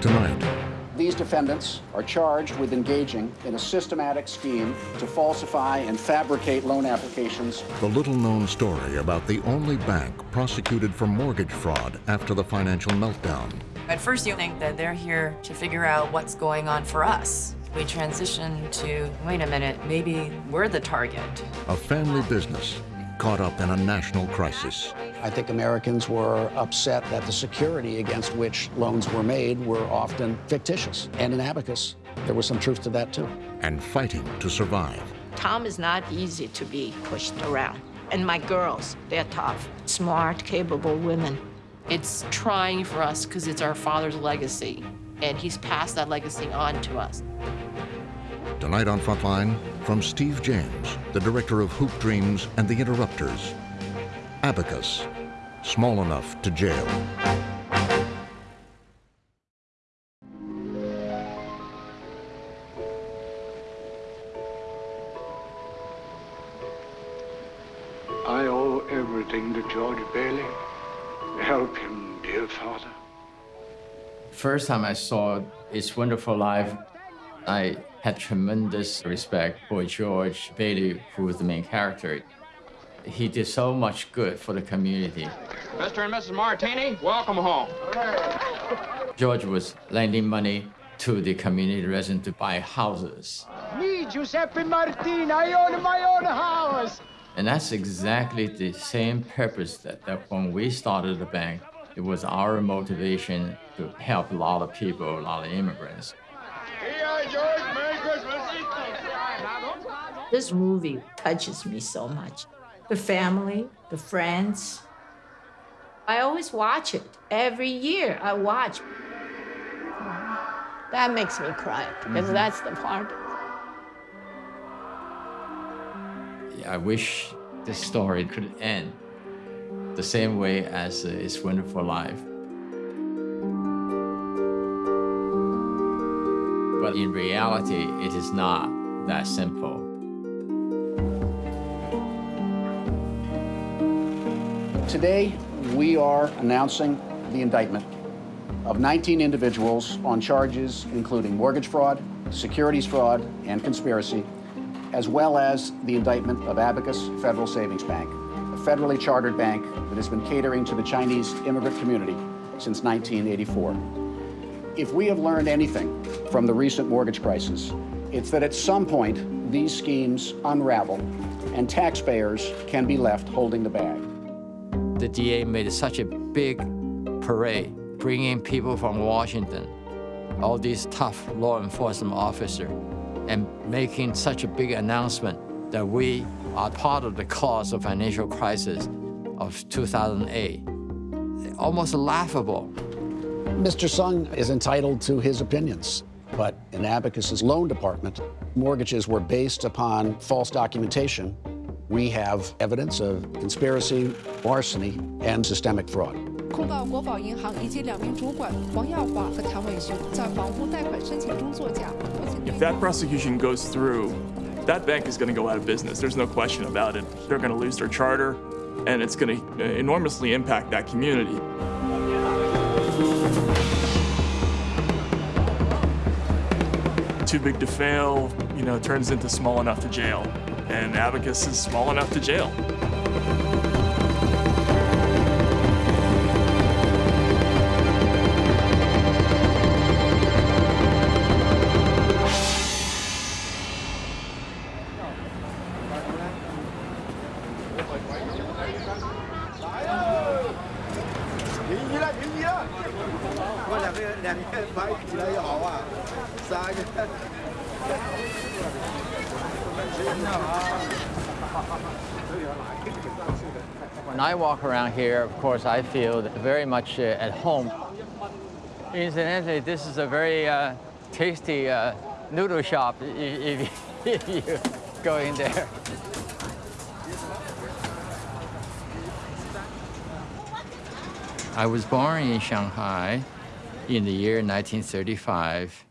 tonight. These defendants are charged with engaging in a systematic scheme to falsify and fabricate loan applications. The little-known story about the only bank prosecuted for mortgage fraud after the financial meltdown. At first you think that they're here to figure out what's going on for us. We transition to, wait a minute, maybe we're the target. A family business caught up in a national crisis. I think Americans were upset that the security against which loans were made were often fictitious. And in Abacus, there was some truth to that, too. And fighting to survive. Tom is not easy to be pushed around. And my girls, they're tough, smart, capable women. It's trying for us because it's our father's legacy, and he's passed that legacy on to us. Tonight on Frontline, from Steve James, the director of Hoop Dreams and The Interrupters, Abacus, small enough to jail. I owe everything to George Bailey. Help him, dear father. First time I saw It's Wonderful Life, I had tremendous respect for George Bailey, who was the main character. He did so much good for the community. Mr. and Mrs. Martini, welcome home. George was lending money to the community residents to buy houses. Me, Giuseppe Martini, I own my own house. And that's exactly the same purpose that, that when we started the bank, it was our motivation to help a lot of people, a lot of immigrants. Hey, George, Merry Christmas. This movie touches me so much. The family, the friends. I always watch it. Every year I watch. That makes me cry, because Mhm. that's the part. I wish this story could end the same way as uh, It's Wonderful Life. But in reality, it is not that simple. Today, we are announcing the indictment of 19 individuals on charges including mortgage fraud, securities fraud, and conspiracy, as well as the indictment of Abacus Federal Savings Bank, a federally chartered bank that has been catering to the Chinese immigrant community since 1984. If we have learned anything from the recent mortgage crisis, it's that at some point, these schemes unravel and taxpayers can be left holding the bag. The DA made such a big parade, bringing people from Washington, all these tough law enforcement officers, and making such a big announcement that we are part of the cause of financial crisis of 2008. Almost laughable. Mr. Sung is entitled to his opinions, but in Abacus's loan department, mortgages were based upon false documentation. We have evidence of conspiracy, larceny, and systemic fraud. 控告国宝银行以及两名主管王耀华和谭伟雄在房屋贷款申请中作假。 If that prosecution goes through, that bank is going to go out of business. There's no question about it. They're going to lose their charter, and it's going to enormously impact that community. Too big to fail, you know, turns into small enough to jail. And Abacus is small enough to jail. Here, of course, I feel very much uh, at home. Incidentally, this is a very uh, tasty uh, noodle shop if, if you go in there. I was born in Shanghai in the year 1935.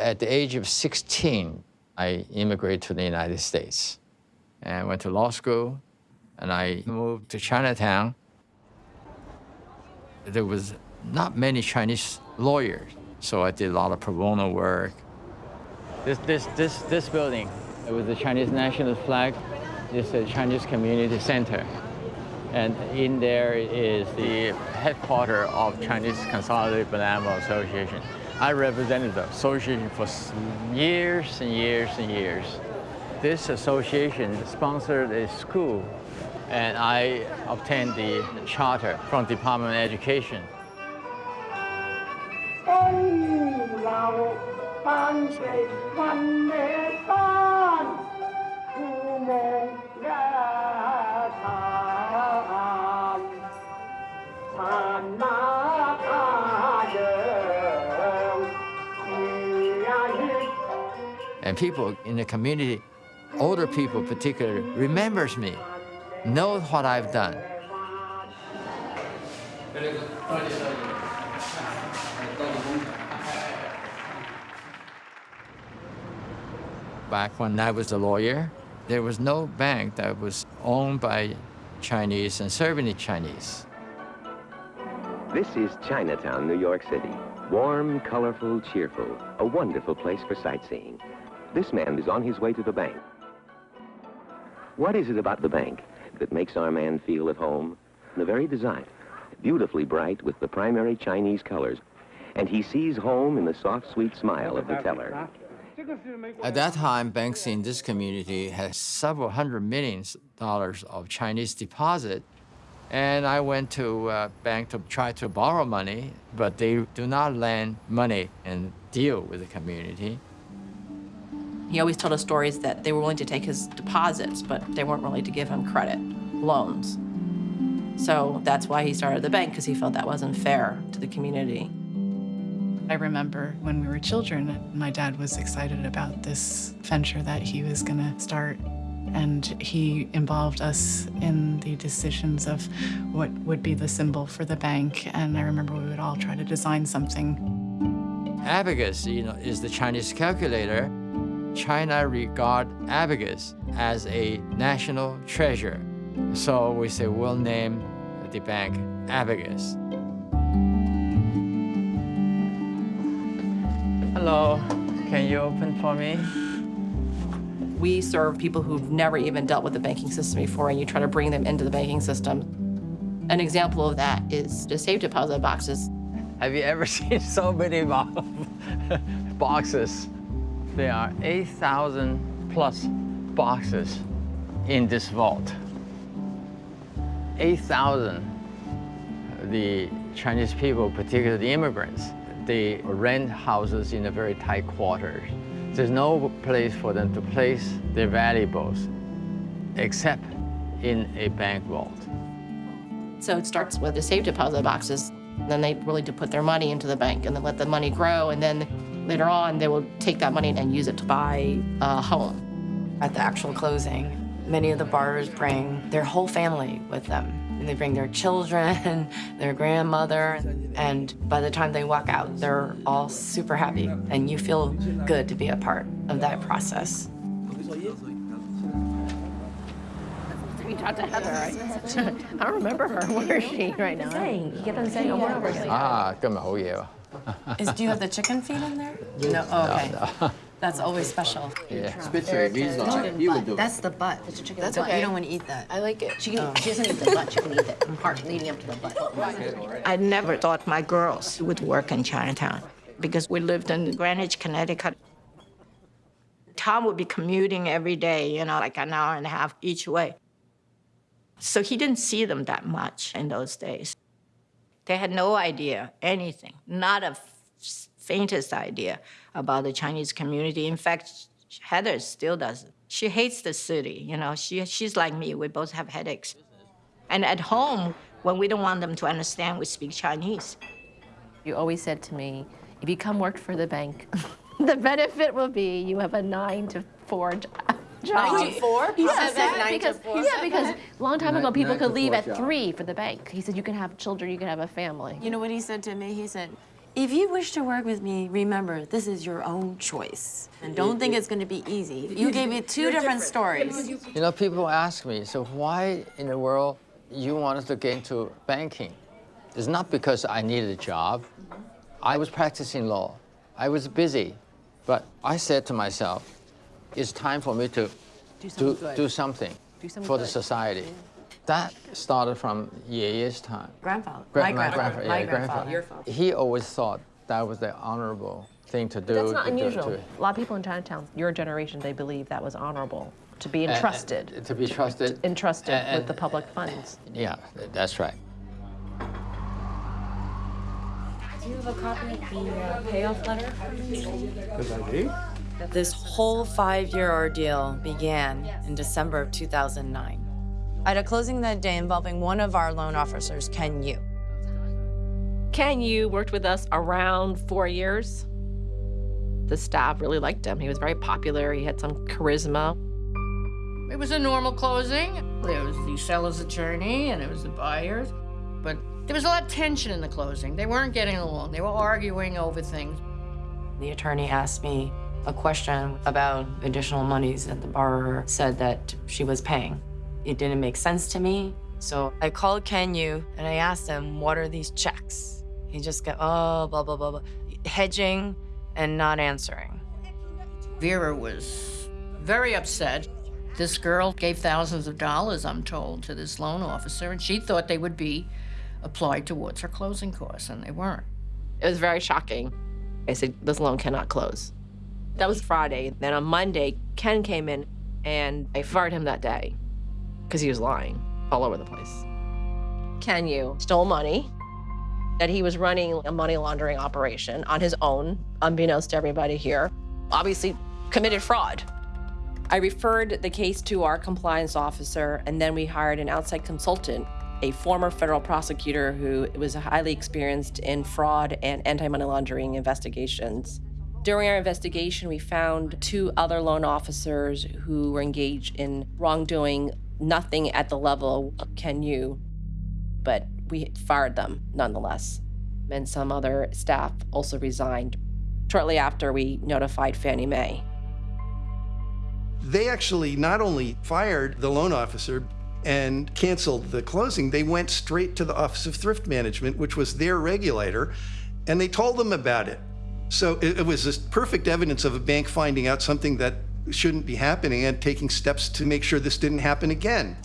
At the age of 16, I immigrated to the United States and went to law school, and I moved to Chinatown. There was not many Chinese lawyers, so I did a lot of pro bono work. This, this, this, this building with the Chinese national flag is a Chinese Community Center. And in there is the headquarters of Chinese Consolidated Benevolent Association. I represented the association for years and years and years. This association sponsored a school, and I obtained the charter from Department of Education. And people in the community, older people particularly, remembers me, knows what I've done. Back when I was a lawyer, there was no bank that was owned by Chinese and serving the Chinese. This is Chinatown, New York City. Warm, colorful, cheerful, a wonderful place for sightseeing. This man is on his way to the bank. What is it about the bank that makes our man feel at home? The very design, beautifully bright with the primary Chinese colors. And he sees home in the soft, sweet smile of the teller. At that time, banks in this community had several hundred million dollars of Chinese deposit. And I went to a bank to try to borrow money, but they do not lend money and deal with the community. He always told us stories that they were willing to take his deposits, but they weren't willing to give him credit, loans. So that's why he started the bank, because he felt that wasn't fair to the community. I remember when we were children, my dad was excited about this venture that he was going to start. And he involved us in the decisions of what would be the symbol for the bank. And I remember we would all try to design something. Abacus, you know, is the Chinese calculator. China regard abacus as a national treasure. So we say we'll name the bank Abacus. Hello, can you open for me? We serve people who've never even dealt with the banking system before, and you try to bring them into the banking system. An example of that is the safe deposit boxes. Have you ever seen so many boxes? There are 8,000 plus boxes in this vault. 8,000. The Chinese people, particularly the immigrants, they rent houses in a very tight quarters. There's no place for them to place their valuables except in a bank vault. So it starts with the safe deposit boxes. Then they really to put their money into the bank and then let the money grow. And then later on, they will take that money and use it to buy a home. At the actual closing, many of the borrowers bring their whole family with them. And they bring their children, their grandmother, and by the time they walk out, they're all super happy. And you feel good to be a part of that process. We talked to Heather. I, I don't remember her. Where is she right now? Saying, you kept on saying, oh, where is she? Ah, 今日好嘢喎。 Is, do you have the chicken feet in there? No, oh, okay. That's always special. Yeah. Spit That's the butt. It's a chicken That's butt. okay. You don't want to eat that. I like it. She, can, oh. she doesn't eat the butt. She can eat the part leading up to the butt. I never thought my girls would work in Chinatown because we lived in Greenwich, Connecticut. Tom would be commuting every day, you know, like an hour and a half each way. So he didn't see them that much in those days. They had no idea, anything, not a faintest idea about the Chinese community. In fact, Heather still doesn't. She hates the city, you know. She, she's like me, we both have headaches. And at home, when we don't want them to understand, we speak Chinese. You always said to me, if you come work for the bank, the benefit will be you have a nine to four job. Nine to four? He Yeah, said that, because- to four? Yeah, because a long time Nine- ago, people could leave at job. three for the bank. He said you can have children, you can have a family. You know what he said to me? He said, if you wish to work with me, remember, this is your own choice. And don't think it's going to be easy. You gave me 2 different stories. You know, people ask me, so why in the world you wanted to get into banking? It's not because I needed a job. I was practicing law. I was busy. But I said to myself, it's time for me to Do something do, do something Do something for the good. society. That started from Ye's time. Grandfather. Gra- my grandfather. grandfather, my yeah, grandfather. Your father. He always thought that was the honorable thing to do. But that's not to do- unusual. to- A lot of people in Chinatown, your generation, they believe that was honorable to be Uh, uh, entrusted, to be trusted. entrusted and- with the public funds. Yeah, that's right. Do you have a copy of the uh, payoff letter? Because I do. This whole five-year ordeal began in December of 2009. at a closing that day involving one of our loan officers, Ken Yu. Ken Yu worked with us around four years. The staff really liked him. He was very popular. He had some charisma. It was a normal closing. There was the seller's attorney and it was the buyers. But there was a lot of tension in the closing. They weren't getting along. They were arguing over things. The attorney asked me a question about additional monies that the borrower said that she was paying. It didn't make sense to me, so I called Ken Yu and I asked him, what are these checks? He just got, oh, blah, blah, blah, blah, hedging and not answering. Vera was very upset. This girl gave thousands of dollars, I'm told, to this loan officer, and she thought they would be applied towards her closing costs, and they weren't. It was very shocking. I said, this loan cannot close. That was Friday. Then on Monday, Ken came in and I fired him that day because he was lying all over the place. Ken Yu stole money, that he was running a money laundering operation on his own, unbeknownst to everybody here. Obviously, committed fraud. I referred the case to our compliance officer, and then we hired an outside consultant, a former federal prosecutor who was highly experienced in fraud and anti-money laundering investigations. During our investigation, we found two other loan officers who were engaged in wrongdoing, nothing at the level of Ken Yu, but we fired them nonetheless. And some other staff also resigned. Shortly after, we notified Fannie Mae. They actually not only fired the loan officer and canceled the closing, they went straight to the Office of Thrift Management, which was their regulator, and they told them about it. So it, it was just perfect evidence of a bank finding out something that shouldn't be happening and taking steps to make sure this didn't happen again.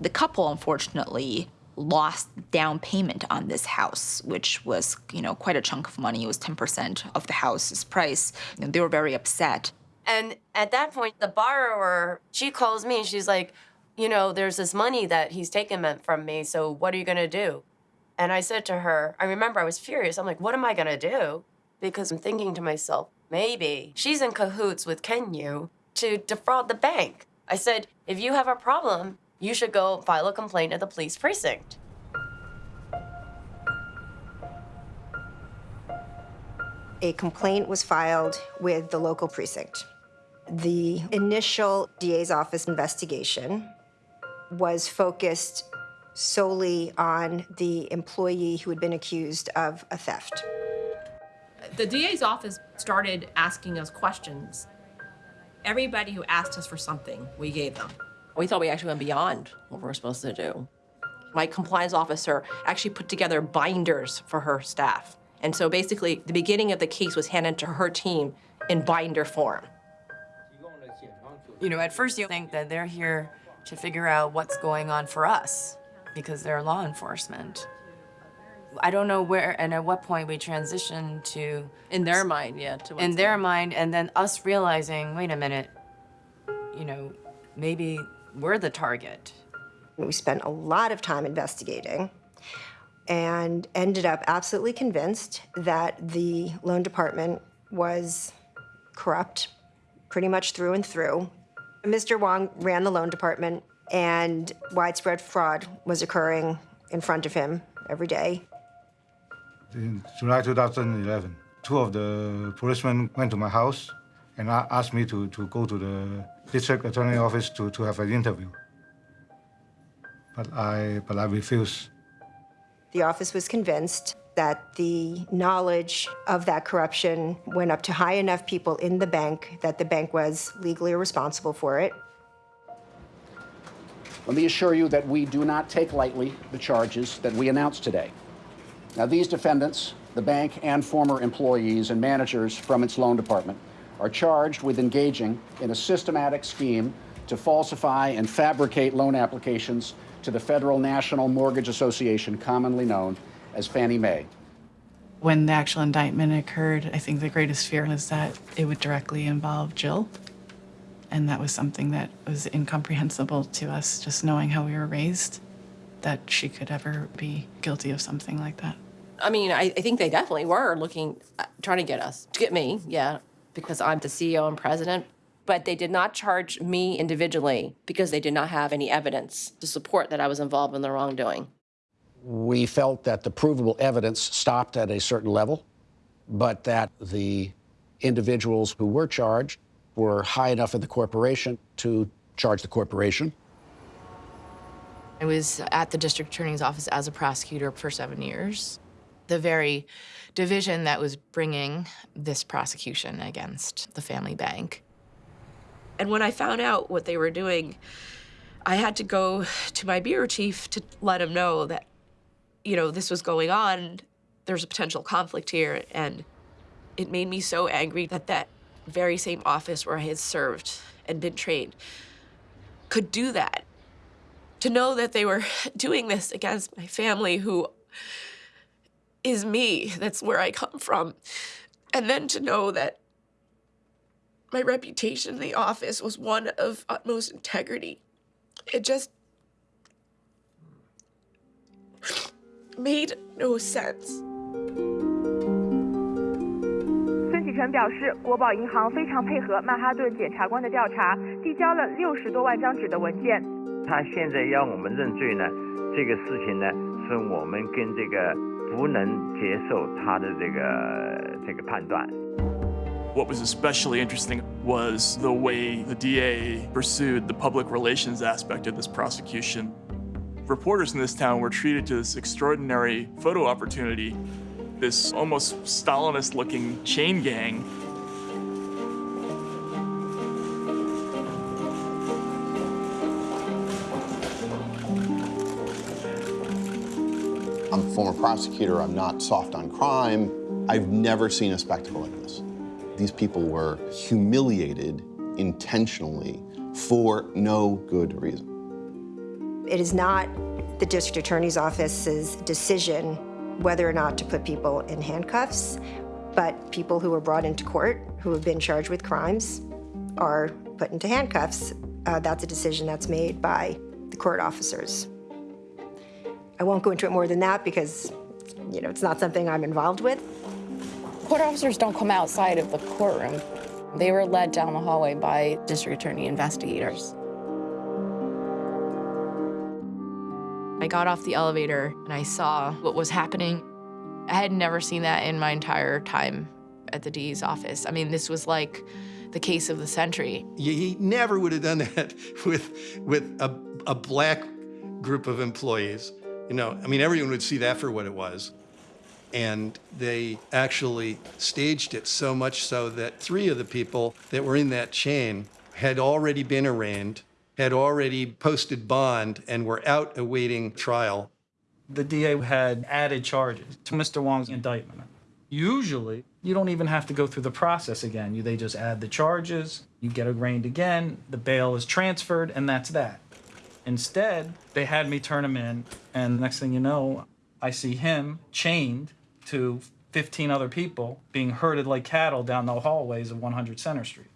The couple, unfortunately, lost down payment on this house, which was, you know, quite a chunk of money. It was 10% of the house's price. You know, they were very upset. And at that point, the borrower, she calls me and she's like, you know, there's this money that he's taken from me, so what are you gonna do? And I said to her, I remember I was furious. I'm like, what am I gonna do? Because I'm thinking to myself, maybe she's in cahoots with Ken Yu to defraud the bank. I said, if you have a problem, you should go file a complaint at the police precinct. A complaint was filed with the local precinct. The initial DA's office investigation was focused solely on the employee who had been accused of a theft. The DA's office started asking us questions. Everybody who asked us for something, we gave them. We thought we actually went beyond what we were supposed to do. My compliance officer actually put together binders for her staff. And so basically, the beginning of the case was handed to her team in binder form. You know, at first you think that they're here to figure out what's going on for us because they're law enforcement. I don't know where and at what point we transitioned to in their mind, yeah, to in their mind, and then us realizing, wait a minute, you know, maybe we're the target. We spent a lot of time investigating and ended up absolutely convinced that the loan department was corrupt pretty much through and through. Mr. Wong ran the loan department and widespread fraud was occurring in front of him every day. In July 2011, two of the policemen went to my house and asked me to, to go to the district attorney office to, to have an interview. But I, but I refused. The office was convinced that the knowledge of that corruption went up to high enough people in the bank that the bank was legally responsible for it. Let me assure you that we do not take lightly the charges that we announced today. Now, these defendants, the bank and former employees and managers from its loan department, are charged with engaging in a systematic scheme to falsify and fabricate loan applications to the Federal National Mortgage Association, commonly known as Fannie Mae. When the actual indictment occurred, I think the greatest fear was that it would directly involve Jill. And that was something that was incomprehensible to us, just knowing how we were raised, that she could ever be guilty of something like that. I mean, I, I think they definitely were looking, uh, trying to get us, to get me, yeah, because I'm the CEO and president. But they did not charge me individually because they did not have any evidence to support that I was involved in the wrongdoing. We felt that the provable evidence stopped at a certain level, but that the individuals who were charged were high enough in the corporation to charge the corporation. I was at the district attorney's office as a prosecutor for seven years. The very division that was bringing this prosecution against the family bank. And when I found out what they were doing, I had to go to my bureau chief to let him know that, you know, this was going on. There's a potential conflict here. And it made me so angry that that very same office where I had served and been trained could do that To know that they were doing this against my family, who is me, that's where I come from. And then to know that my reputation in the office was one of utmost integrity. It just made no sense. 孙启成表示，国宝银行非常配合曼哈顿检察官的调查，递交了六十多万张纸的文件。 他现在要我们认罪呢，这个事情呢，是我们跟这个不能接受他的这个这个判断。What was especially interesting was the way the DA pursued the public relations aspect of this prosecution. Reporters in this town were treated to this extraordinary photo opportunity, this almost Stalinist looking chain gang. I'm a former prosecutor, I'm not soft on crime. I've never seen a spectacle like this. These people were humiliated intentionally for no good reason. It is not the district attorney's office's decision whether or not to put people in handcuffs, but people who were brought into court who have been charged with crimes are put into handcuffs. Uh, that's a decision that's made by the court officers. I won't go into it more than that because, you know, it's not something I'm involved with. Court officers don't come outside of the courtroom. They were led down the hallway by district attorney investigators. I got off the elevator and I saw what was happening. I had never seen that in my entire time at the DA's office. I mean, this was like the case of the century. He never would have done that with, with a, a black group of employees. You know, I mean, everyone would see that for what it was. And they actually staged it so much so that three of the people that were in that chain had already been arraigned, had already posted bond, and were out awaiting trial. The DA had added charges to Mr. Wong's indictment. Usually, you don't even have to go through the process again. You, they just add the charges, you get arraigned again, the bail is transferred, and that's that. Instead, they had me turn him in, and next thing you know, I see him chained to 15 other people being herded like cattle down the hallways of 100 Center Street.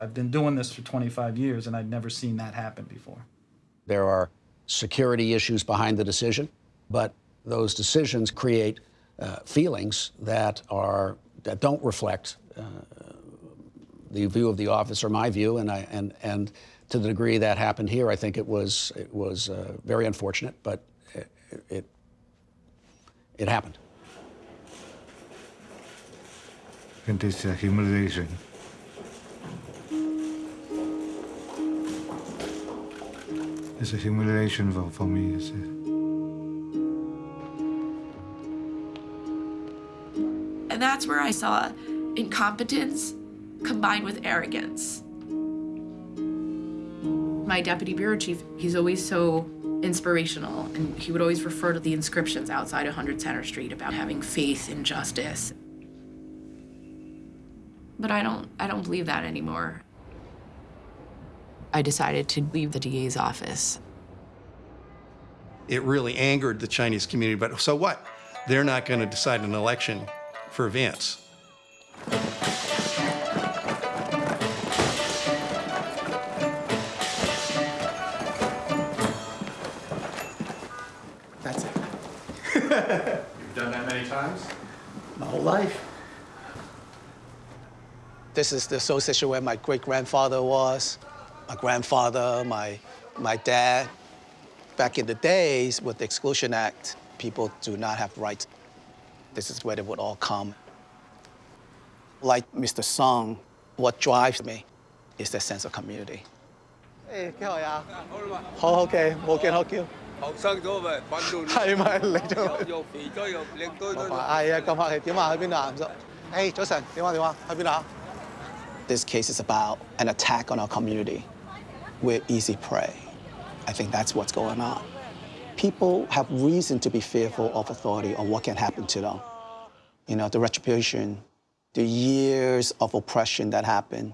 I've been doing this for 25 years, and I'd never seen that happen before. There are security issues behind the decision, but those decisions create uh, feelings that are that don't reflect uh, the view of the office or my view, and I and and to the degree that happened here, I think it was it was uh, very unfortunate, but it, it it happened. And it's a humiliation. It's a humiliation for, for me. It's a, And that's where I saw incompetence combined with arrogance. My deputy bureau chief, he's always so inspirational, and he would always refer to the inscriptions outside 100 Center Street about having faith in justice. But I don't, I don't believe that anymore. I decided to leave the DA's office. It really angered the Chinese community, but so what? They're not going to decide an election for Vance. whole life. This is the association where my great-grandfather was, my grandfather, my, my dad. Back in the days, with the Exclusion Act, people do not have rights. This is where they would all come. Like Mr. Sung, what drives me is the sense of community. Hey, 幾號呀？好啦嘛。好，OK，冇見好叫。后生咗咪揾到系咪嚟咗？又又肥咗又靓堆堆。系啊，咁客气。点啊？去边度啊？唔使。诶，早晨，点啊？点啊？去边度啊？This case is about an attack on our community. We're easy prey. I think that's what's going on. People have reason to be fearful of authority or what can happen to them. You know, the retribution, the years of oppression that happened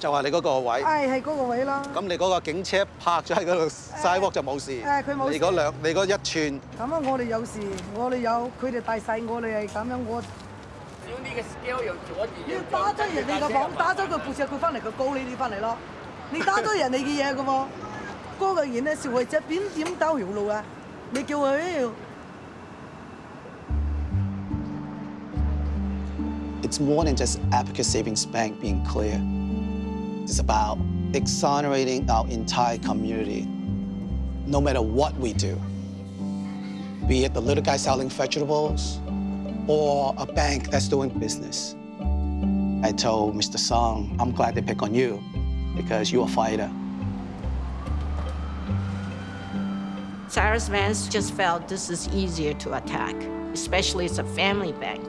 就話你嗰個位。係係嗰個位啦。咁你嗰個警車泊咗喺嗰度 sidewalk 就冇事。誒佢冇事。你嗰兩你嗰一串。咁啊，我哋有事，我哋有佢哋大細，我哋係咁樣我。少啲嘅 scale 又阻住。要打咗人哋個房，打咗佢背脊，佢翻嚟佢告你，你翻嚟咯。你打咗人哋嘅嘢嘅喎，嗰個人咧消費者邊點兜條路啊？你叫佢。It's more than just Abacus Savings Bank being clear. It's about exonerating our entire community, no matter what we do. Be it the little guy selling vegetables or a bank that's doing business. I told Mr. Sung, I'm glad they pick on you because you're a fighter. Cyrus Vance just felt this is easier to attack, especially it's a family bank.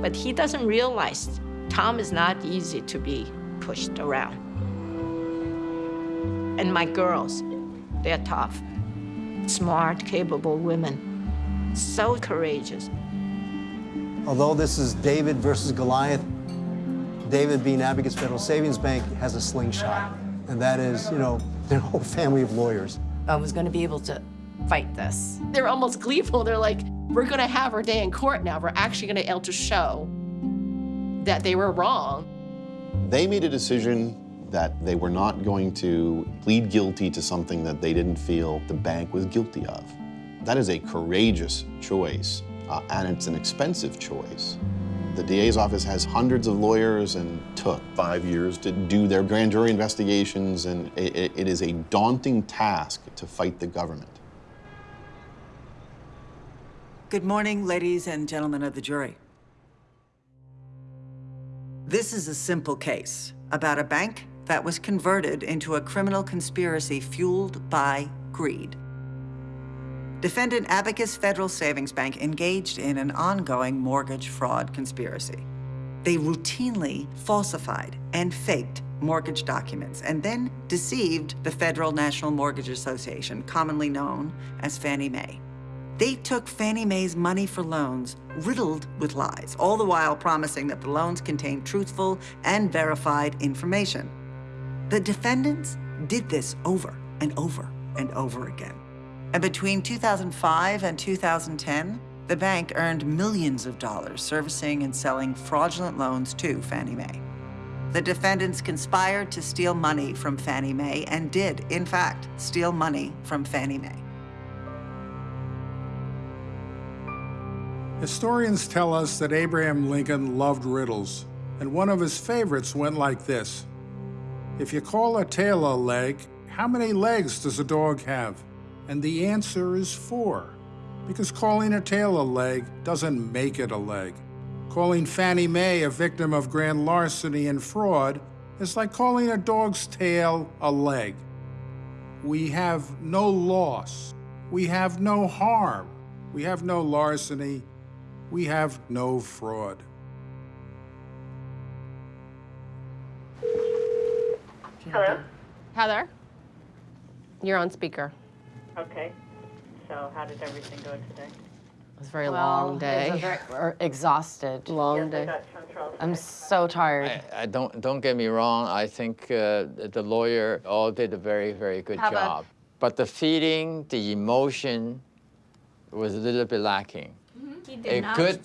But he doesn't realize Tom is not easy to be pushed around. And my girls, they're tough, smart, capable women, so courageous. Although this is David versus Goliath, David being Abacus Federal Savings Bank has a slingshot. And that is, you know, their whole family of lawyers. I was going to be able to fight this. They're almost gleeful. They're like, we're going to have our day in court now. We're actually going to be able to show that they were wrong. They made a decision that they were not going to plead guilty to something that they didn't feel the bank was guilty of. That is a courageous choice, uh, and it's an expensive choice. The DA's office has hundreds of lawyers and took five years to do their grand jury investigations, and it, it is a daunting task to fight the government. Good morning, ladies and gentlemen of the jury. This is a simple case about a bank that was converted into a criminal conspiracy fueled by greed. Defendant Abacus Federal Savings Bank engaged in an ongoing mortgage fraud conspiracy. They routinely falsified and faked mortgage documents and then deceived the Federal National Mortgage Association, commonly known as Fannie Mae. They took Fannie Mae's money for loans riddled with lies, all the while promising that the loans contained truthful and verified information. The defendants did this over and over and over again. And between 2005 and 2010, the bank earned millions of dollars servicing and selling fraudulent loans to Fannie Mae. The defendants conspired to steal money from Fannie Mae and did, in fact, steal money from Fannie Mae. Historians tell us that Abraham Lincoln loved riddles, and one of his favorites went like this. If you call a tail a leg, how many legs does a dog have? And the answer is four, because calling a tail a leg doesn't make it a leg. Calling Fannie Mae a victim of grand larceny and fraud is like calling a dog's tail a leg. We have no loss. We have no harm. We have no larceny. We have no fraud. Hello? Heather, you're on speaker. Okay. So how did everything go today? It was a very Well, long it was a day. very- we're exhausted. Long day. I'm so tired. I, I don't don't get me wrong. I think uh, the lawyer all did a very very good How about- job. But the feeling, the emotion, was a little bit lacking. He A good,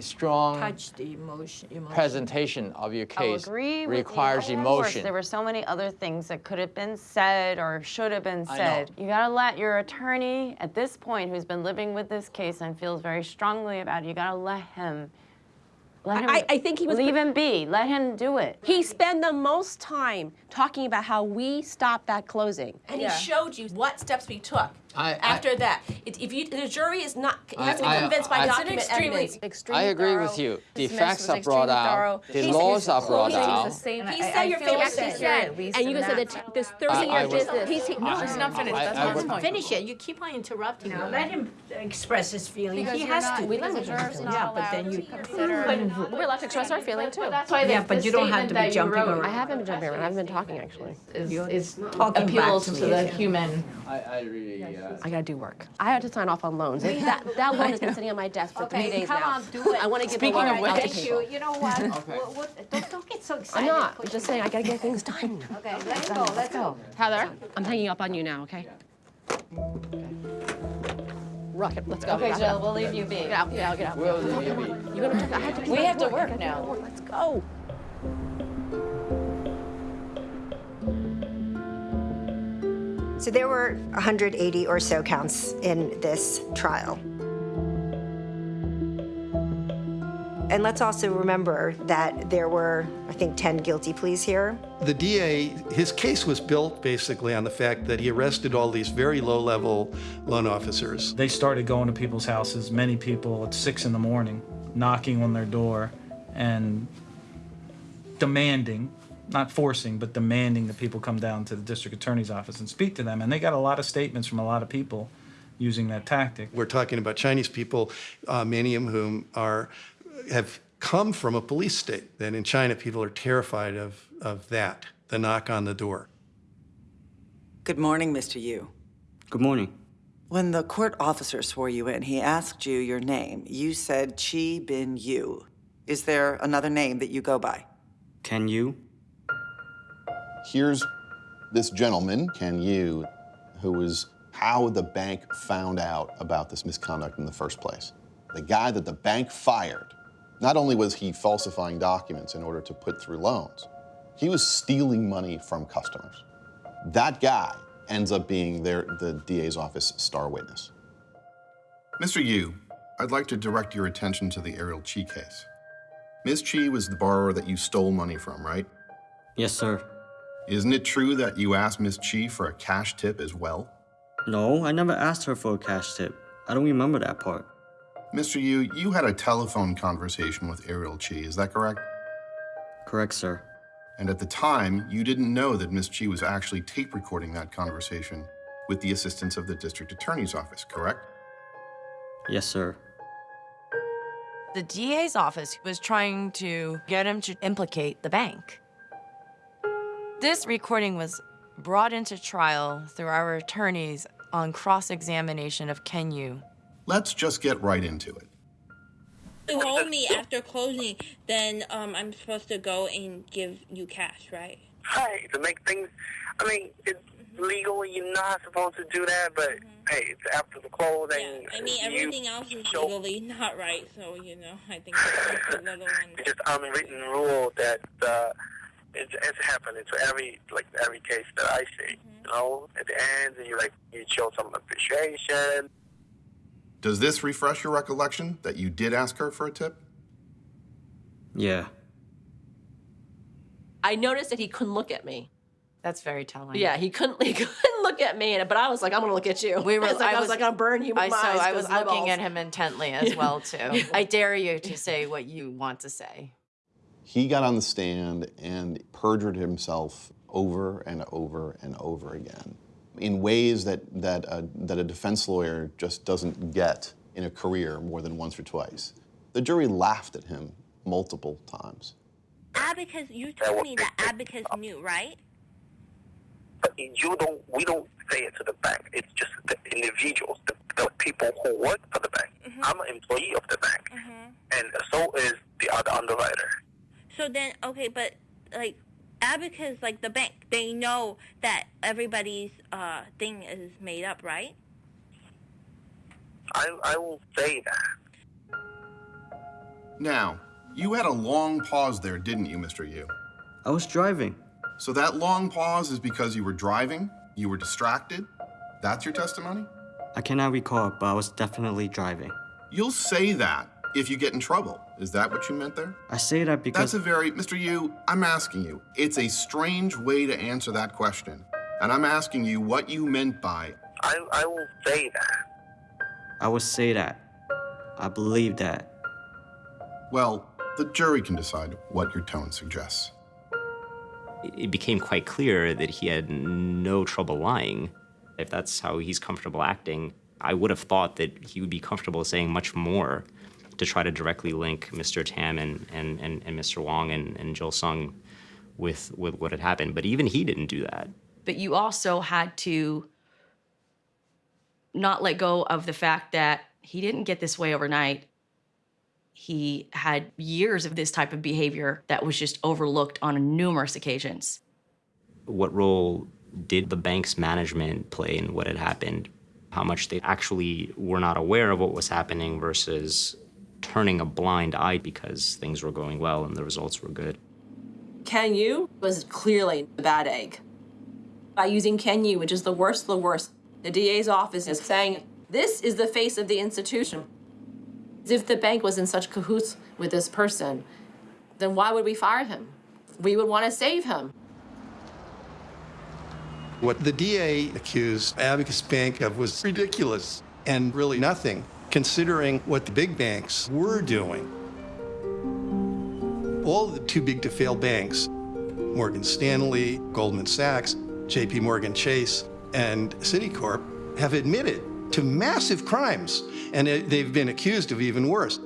strong touch the emotion. emotion. presentation of your case agree requires you. Of course, emotion. there were so many other things that could have been said or should have been said. You gotta let your attorney at this point, who's been living with this case and feels very strongly about it, you gotta let him. Let him. I, I think he was. leave him be. Let him do it. He spent the most time talking about how we stopped that closing, and Yeah. he showed you what steps we took. I- after that, it, if you the jury is not has to be I- convinced by I- document extremely- evidence. Extremely I agree thorough. with you. The Dismissed facts are brought out. thorough. The He's- laws are brought He out. was the same. He said I your feel favorite like he said, and you in said that. that this I- Thursday I business. He's, no, I- he's not finished. I- That's not his would- point. Finish it. You keep on interrupting. No, him. let him express his feelings. He has to. We let him express his Yeah, but then you consider. We're allowed to express our feeling too. That's why Yeah, the- but the you don't have to be jumping wrote around. I haven't been jumping around. I've been talking actually. Is, is talking back appeals to to the yeah. human. I, I really. Uh, I gotta do work. I had to sign off on loans. that, that loan has been sitting on my desk for three days come now. on, do it. I want to give Speaking the loan of out to which- people. You, you know what? Okay. What- what- don't, don't get so excited. I'm not. I'm just saying I gotta get things done. Okay, let's go. Let's go. Heather, I'm hanging up on you now, okay? Rocket, let's go. Okay, Jill, we'll leave you be. Get out, get out, get out. Will leave you be. You're gonna check, I have to We have to work. work now. work. Let's go. So there were 180 or so counts in this trial. And let's also remember that there were, I think, 10 guilty pleas here. The DA, his case was built basically on the fact that he arrested all these very low-level loan officers. They started going to people's houses, many people at six in the morning, knocking on their door and demanding, not forcing, but demanding that people come down to the district attorney's office and speak to them. And they got a lot of statements from a lot of people using that tactic. We're talking about Chinese people, uh, many of whom are have come from a police state. And in China, people are terrified of, of that, the knock on the door. Good morning, Mr. Yu. Good morning. When the court officer swore you in, he asked you your name. You said Chi Bin Yu. Is there another name that you go by? Can you? Here's this gentleman, Ken Yu, who was how the bank found out about this misconduct in the first place. The guy that the bank fired, not only was he falsifying documents in order to put through loans, he was stealing money from customers. That guy ends up being their, the DA's office star witness. Mr. Yu, I'd like to direct your attention to the Ariel Chi case. Ms. Chi was the borrower that you stole money from, right? Yes, sir. Isn't it true that you asked Ms. Chi for a cash tip as well? No, I never asked her for a cash tip. I don't remember that part. Mr. Yu, you had a telephone conversation with Ariel Chi, is that correct? Correct, sir. And at the time, you didn't know that Ms. Chi was actually tape recording that conversation with the assistance of the district attorney's office, correct? Yes, sir. The DA's office was trying to get him to implicate the bank. This recording was brought into trial through our attorneys on cross examination of Ken Yu. Let's just get right into it. You told me after closing, then um, I'm supposed to go and give you cash, right? Right, to make things, I mean, it's legal, you're not supposed to do that, but hey, it's after the closing. Yeah. I mean, you everything else is show- legally not right, so you know, I think that's just a one. It's just unwritten rule that uh, it's, it's happening to every like every case that I see. You know, at the end, and you like you show some appreciation. Does this refresh your recollection that you did ask her for a tip? Yeah. I noticed that he couldn't look at me. That's very telling. Yeah, he couldn't. He couldn't look at me, and but I was like, I'm gonna look at you. We were. Like, I, was, was like, I'm burn you with I my so eyes. I was 'cause looking at him intently as well too. I dare you to say what you want to say. He got on the stand and perjured himself over and over and over again in ways that, that, a, that a defense lawyer just doesn't get in a career more than once or twice. The jury laughed at him multiple times. Abacus, you told me that Abacus knew, right? But you don't. We don't say it to the bank. It's just the individuals, the, the people who work for the bank. Mm-hmm. I'm an employee of the bank, mm-hmm. and so is the other underwriter. So then, okay, but like Abacus, like the bank, they know that everybody's uh thing is made up, right? I I will say that. Now, you had a long pause there, didn't you, Mr. Yu? I was driving. So that long pause is because you were driving? You were distracted? That's your testimony? I cannot recall, but I was definitely driving. You'll say that if you get in trouble. Is that what you meant there? I say that because That's a very, Mr. Yu, I'm asking you. It's a strange way to answer that question. And I'm asking you what you meant by, I I will say that. I will say that. I believe that. well, the jury can decide what your tone suggests. it became quite clear that he had no trouble lying. If that's how he's comfortable acting, I would have thought that he would be comfortable saying much more to try to directly link Mr. Tam and, and, and, and Mr. Wong and, and Jill Sung with, with what had happened. But even he didn't do that. but you also had to not let go of the fact that he didn't get this way overnight. He had years of this type of behavior that was just overlooked on numerous occasions. What role did the bank's management play in what had happened? How much they actually were not aware of what was happening versus turning a blind eye because things were going well and the results were good. Ken Yu was clearly a bad egg. By using Ken Yu, which is the worst of the worst, the DA's office is saying, this is the face of the institution. If the bank was in such cahoots with this person, then why would we fire him? We would want to save him. What the DA accused Abacus Bank of was ridiculous and really nothing, considering what the big banks were doing. All the too big to fail banks, Morgan Stanley, Goldman Sachs, JP Morgan Chase, and Citicorp, have admitted to massive crimes, and they- they've been accused of even worse.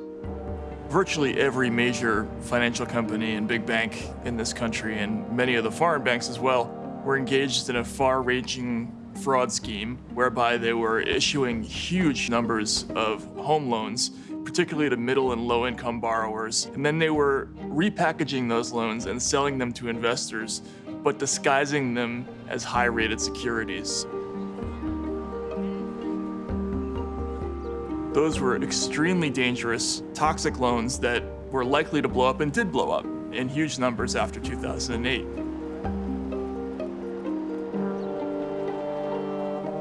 Virtually every major financial company and big bank in this country, and many of the foreign banks as well, were engaged in a far ranging fraud scheme whereby they were issuing huge numbers of home loans, particularly to middle and low income borrowers. And then they were repackaging those loans and selling them to investors, but disguising them as high rated securities. Those were extremely dangerous, toxic loans that were likely to blow up and did blow up in huge numbers after 2008.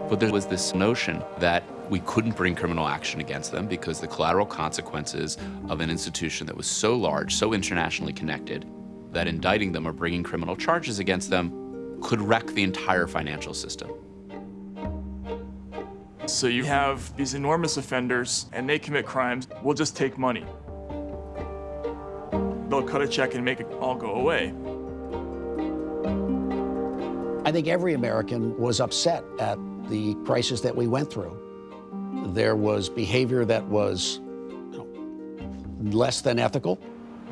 But there was this notion that we couldn't bring criminal action against them because the collateral consequences of an institution that was so large, so internationally connected, that indicting them or bringing criminal charges against them could wreck the entire financial system. So you have these enormous offenders and they commit crimes, we'll just take money. They'll cut a check and make it all go away. I think every American was upset at the crisis that we went through. There was behavior that was you know, less than ethical,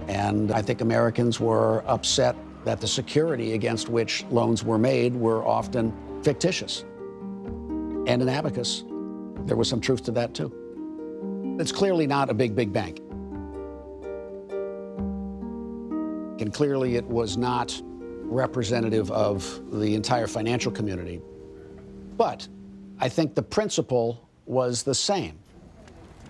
and I think Americans were upset that the security against which loans were made were often fictitious. And in Abacus, there was some truth to that too. It's clearly not a big, big bank. And clearly it was not representative of the entire financial community. But I think the principle was the same.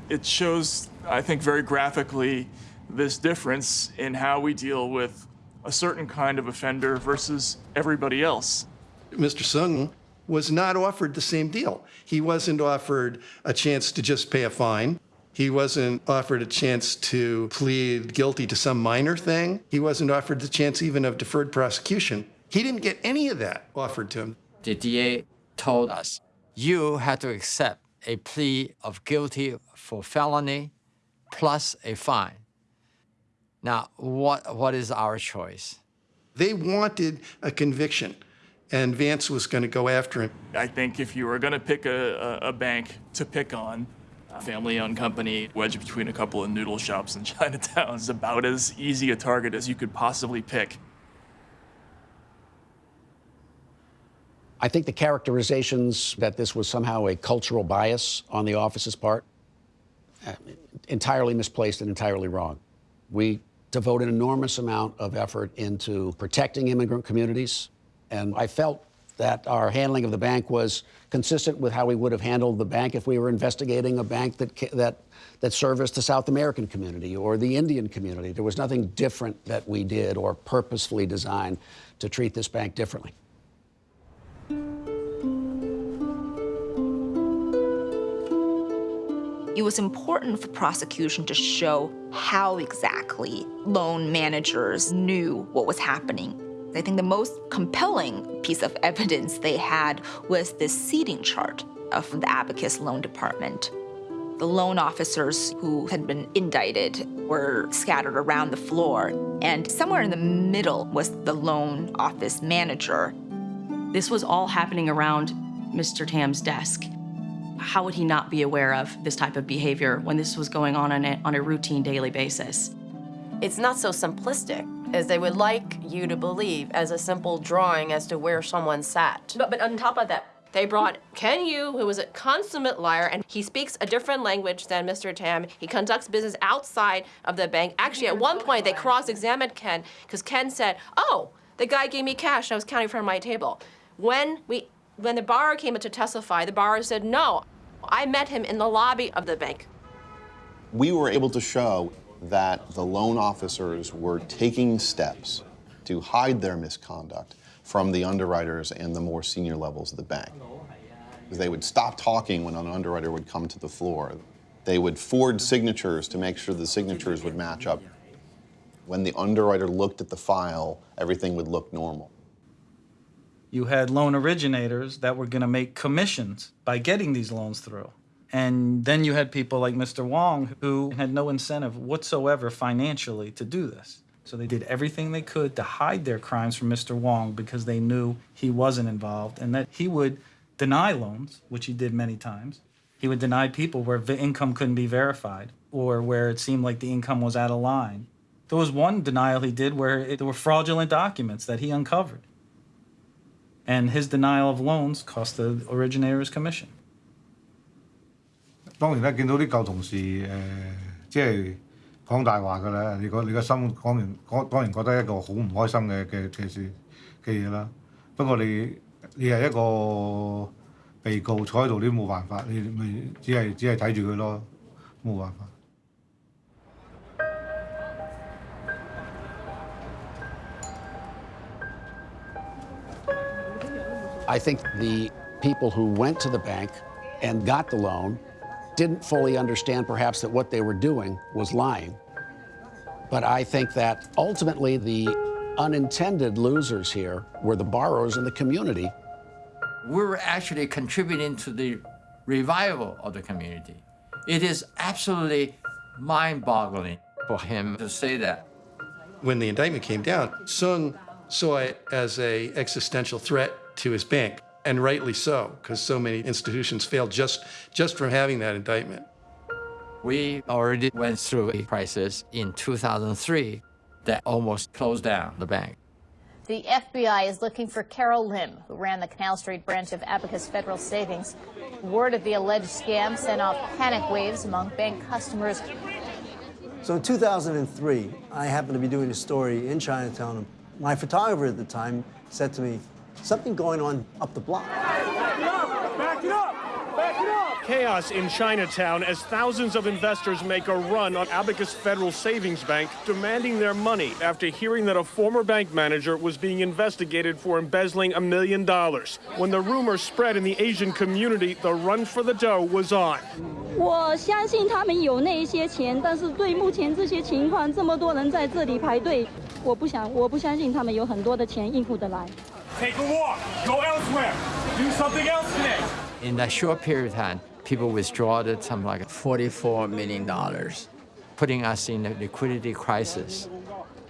It shows, I think, very graphically this difference in how we deal with a certain kind of offender versus everybody else. Mr. Sung was not offered the same deal. He wasn't offered a chance to just pay a fine. He wasn't offered a chance to plead guilty to some minor thing. He wasn't offered the chance even of deferred prosecution. He didn't get any of that offered to him. The DA told us, you had to accept a plea of guilty for felony plus a fine. Now, what, what is our choice? They wanted a conviction, and Vance was going to go after him. I think if you were going to pick a, a, a bank to pick on, a family-owned company wedged between a couple of noodle shops in Chinatown is about as easy a target as you could possibly pick. I think the characterizations that this was somehow a cultural bias on the office's part, uh, entirely misplaced and entirely wrong. We devote an enormous amount of effort into protecting immigrant communities, and I felt that our handling of the bank was consistent with how we would have handled the bank if we were investigating a bank that that that serviced the South American community or the Indian community. There was nothing different that we did or purposefully designed to treat this bank differently. It was important for prosecution to show how exactly loan managers knew what was happening. I think the most compelling piece of evidence they had was this seating chart of the Abacus Loan Department. The loan officers who had been indicted were scattered around the floor, and somewhere in the middle was the loan office manager. This was all happening around Mr. Tam's desk how would he not be aware of this type of behavior when this was going on on a, on a routine daily basis? It's not so simplistic as they would like you to believe as a simple drawing as to where someone sat. But, but on top of that, they brought Ken Yu, who was a consummate liar, and he speaks a different language than Mr. Tam. He conducts business outside of the bank. Actually, at one point, they cross-examined Ken because Ken said, oh, the guy gave me cash. and I was counting from my table. When we when the borrower came to testify, the borrower said, no, I met him in the lobby of the bank. We were able to show that the loan officers were taking steps to hide their misconduct from the underwriters and the more senior levels of the bank. They would stop talking when an underwriter would come to the floor. They would forge signatures to make sure the signatures would match up. When the underwriter looked at the file, everything would look normal. You had loan originators that were going to make commissions by getting these loans through. And then you had people like Mr. Wong who had no incentive whatsoever financially to do this. So they did everything they could to hide their crimes from Mr. Wong because they knew he wasn't involved and that he would deny loans, which he did many times. He would deny people where the income couldn't be verified or where it seemed like the income was out of line. There was one denial he did where it, there were fraudulent documents that he uncovered. And his denial of loans cost the originator his commission. 當然咧，見到啲舊同事誒、呃，即係講大話㗎啦。你個你個心講完講當然覺得一個好唔開心嘅嘅嘅事嘅嘢啦。不過你你係一個被告坐喺度，你冇辦法，你咪只係只係睇住佢咯，冇辦法。 I think the people who went to the bank and got the loan didn't fully understand perhaps that what they were doing was lying. But I think that ultimately the unintended losers here were the borrowers in the community. We were actually contributing to the revival of the community. It is absolutely mind-boggling for him to say that. When the indictment came down, Sung saw it as a existential threat to his bank, and rightly so, because so many institutions failed just, just from having that indictment. We already went through a crisis in 2003 that almost closed down the bank. The FBI is looking for Carol Lim, who ran the Canal Street branch of Abacus Federal Savings. Word of the alleged scam sent off panic waves among bank customers. So in 2003, I happened to be doing a story in Chinatown. My photographer at the time said to me, something going on up the block. Back it up! Back it up! Back it up! Chaos in Chinatown as thousands of investors make a run on Abacus Federal Savings Bank, demanding their money after hearing that a former bank manager was being investigated for embezzling a million dollars. When the rumor spread in the Asian community, the run for the dough was on. 我相信他们有那些钱，但是对目前这些情况，这么多人在这里排队， 我不想，我不相信他们有很多的钱应付得来。 Take a walk. Go elsewhere. Do something else today. In that short period of time, people withdrew something like $44 million, putting us in a liquidity crisis.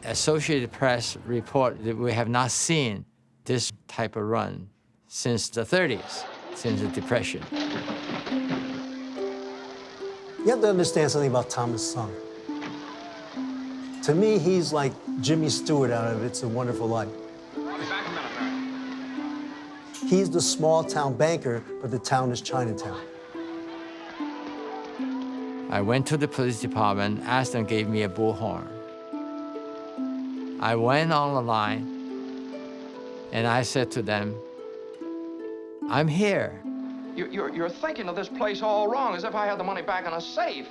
Associated Press report that we have not seen this type of run since the 30s, since the Depression. You have to understand something about Thomas Sung. To me, he's like Jimmy Stewart out of It's a Wonderful Life. He's the small town banker, but the town is Chinatown. I went to the police department, asked them, gave me a bullhorn. I went on the line and I said to them, I'm here. You, you're, you're thinking of this place all wrong, as if I had the money back in a safe.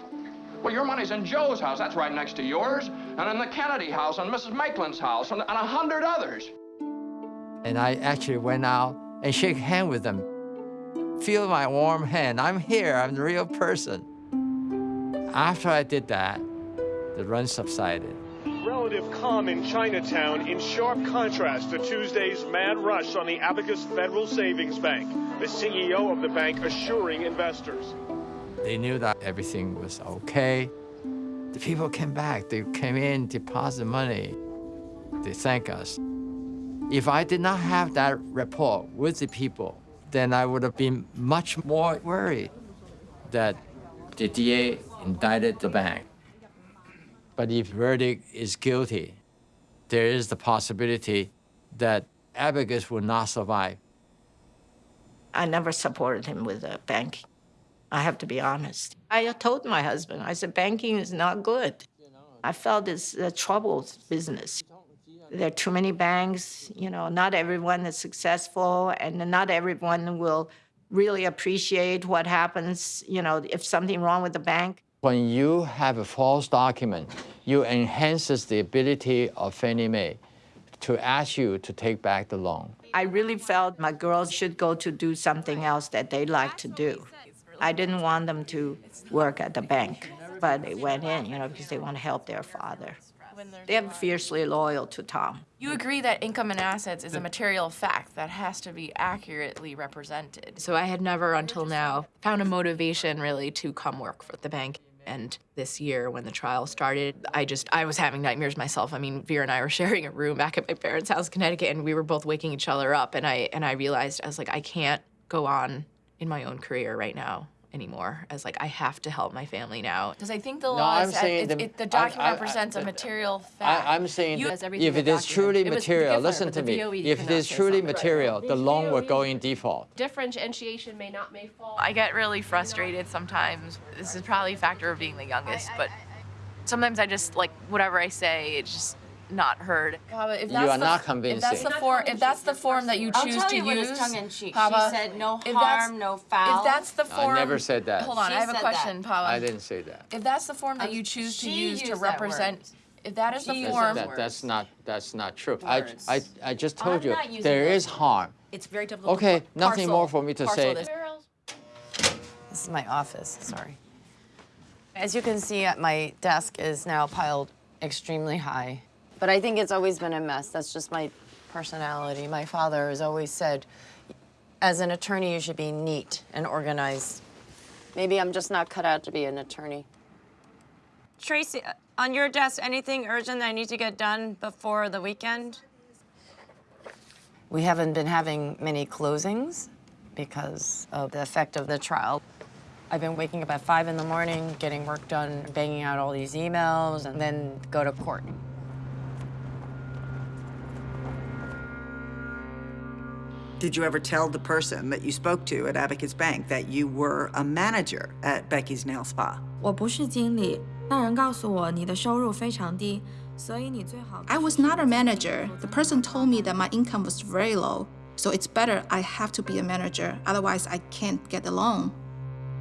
Well, your money's in Joe's house. That's right next to yours. And in the Kennedy house, and Mrs. Maitland's house, and, and a hundred others. And I actually went out and shake hand with them. Feel my warm hand. I'm here. I'm the real person. After I did that, the run subsided. Relative calm in Chinatown in sharp contrast to Tuesday's mad rush on the Abacus Federal Savings Bank. The CEO of the bank assuring investors. They knew that everything was okay. The people came back. They came in, deposit money. They thank us. If I did not have that rapport with the people, then I would have been much more worried that the DA indicted the bank. But if verdict is guilty, there is the possibility that Abacus will not survive. I never supported him with a bank. I have to be honest. I told my husband, I said, banking is not good. I felt it's a troubled business. There are too many banks, you know, not everyone is successful, and not everyone will really appreciate what happens, you know, if something wrong with the bank. When you have a false document, you enhances the ability of Fannie Mae to ask you to take back the loan. I really felt my girls should go to do something else that they like to do. I didn't want them to work at the bank, but they went in, you know, because they want to help their father. They're fiercely loyal to Tom. You agree that income and assets is a material fact that has to be accurately represented. So I had never until now found a motivation really to come work for the bank. And this year, when the trial started, I just, I was having nightmares myself. I mean, Vera and I were sharing a room back at my parents' house, in Connecticut, and we were both waking each other up. And I, and I realized, I was like, I can't go on in my own career right now anymore as like I have to help my family now because I think the No, law I'm is saying it, the- it, the document I- I- represents a material fact. I, am saying You- that if it is truly material, listen to me. If it is truly material, the loan will go in default. differentiation may not may fall. I get really frustrated sometimes. This is probably a factor of being the youngest, but sometimes I just like whatever I say, it just not heard. Papa, if You are the, not If that's the form, if that's the form that you I'll choose tell to you what use, is tongue-in-cheek. Papa, She said no harm, no foul. If that's the form, I never said that. Hold on, She I have a question, that. Papa. I didn't say that. If that's the form that Um, you choose to use to used that word. represent, if that is the She used form, That, that's not that's not true. I, Words. I, I just told I'm you not using there those is harm. it's very difficult. Okay, to nothing parcel- more for me to say. this. This is my office, sorry. As you can see, my desk is now piled extremely high. But I think it's always been a mess. That's just my personality. My father has always said, as an attorney, you should be neat and organized. Maybe I'm just not cut out to be an attorney. Tracy, on your desk, anything urgent that I need to get done before the weekend? We haven't been having many closings because of the effect of the trial. I've been waking up at five in the morning, getting work done, banging out all these emails, and then go to court. Did you ever tell the person that you spoke to at Abacus Bank that you were a manager at Becky's Nail Spa? 我不是经理，那人告诉我你的收入非常低，所以你最好。 I was not a manager. The person told me that my income was very low, so it's better I have to be a manager, otherwise, I can't get the loan.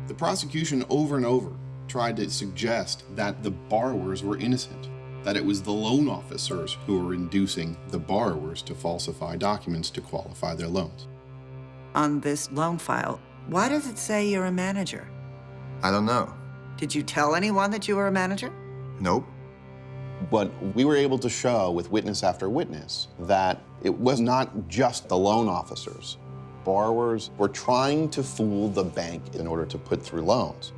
The prosecution over and over tried to suggest that the borrowers were innocent, that it was the loan officers who were inducing the borrowers to falsify documents to qualify their loans. On this loan file, why does it say you're a manager? I don't know. Did you tell anyone that you were a manager? Nope. But we were able to show with witness after witness that it was not just the loan officers. Borrowers were trying to fool the bank in order to put through loans.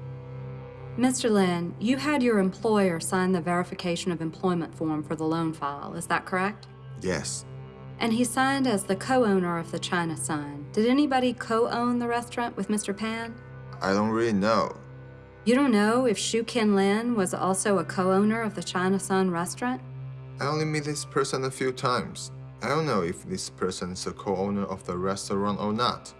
Mr. Lin, you had your employer sign the verification of employment form for the loan file, is that correct? Yes. And he signed as the co-owner of the China Sun. Did anybody co-own the restaurant with Mr. Pan? I don't really know. You don't know if Shu Kin Lin was also a co-owner of the China Sun restaurant? I only met this person a few times. I don't know if this person is a co-owner of the restaurant or not.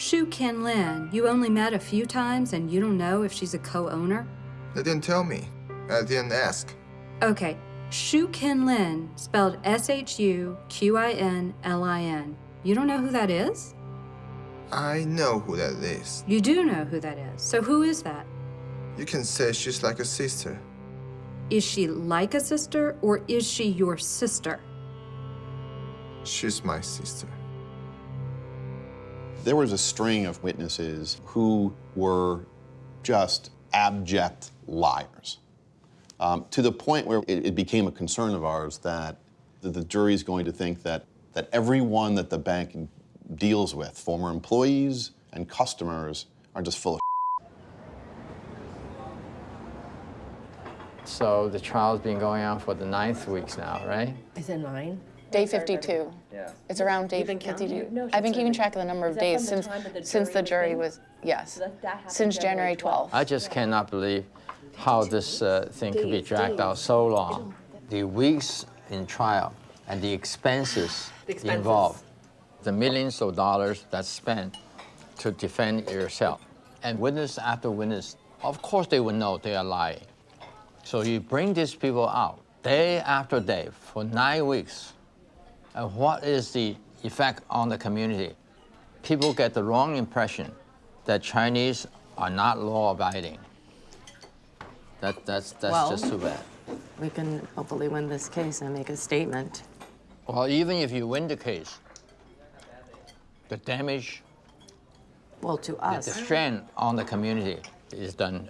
Shu Kin Lin, you only met a few times and you don't know if she's a co-owner? They didn't tell me. I didn't ask. Okay, Shu Kin Lin, spelled S-H-U-Q-I-N-L-I-N. You don't know who that is? I know who that is. You do know who that is. So who is that? You can say she's like a sister. Is she like a sister or is she your sister? She's my sister. There was a string of witnesses who were just abject liars. Um, to the point where it, it, became a concern of ours that the, the jury is going to think that, that everyone that the bank deals with, former employees and customers, are just full of So the trial's been going on for the ninth weeks now, right? Is it nine? Day 52. Yeah. It's around day 52. I've been keeping track of the number of days since since the jury was, yes, since January 12th. I just cannot believe how this uh, thing could be dragged out so long. The weeks in trial and the expenses, The expenses. involved, the millions of dollars that's spent to defend yourself. And witness after witness, of course they will know they are lying. So you bring these people out day after day for nine weeks. And what is the effect on the community? People get the wrong impression that Chinese are not law-abiding. That, that's that's Well- just too bad. We can hopefully win this case and make a statement. Well, even if you win the case, the damage, Well, to us. the strain on the community is done.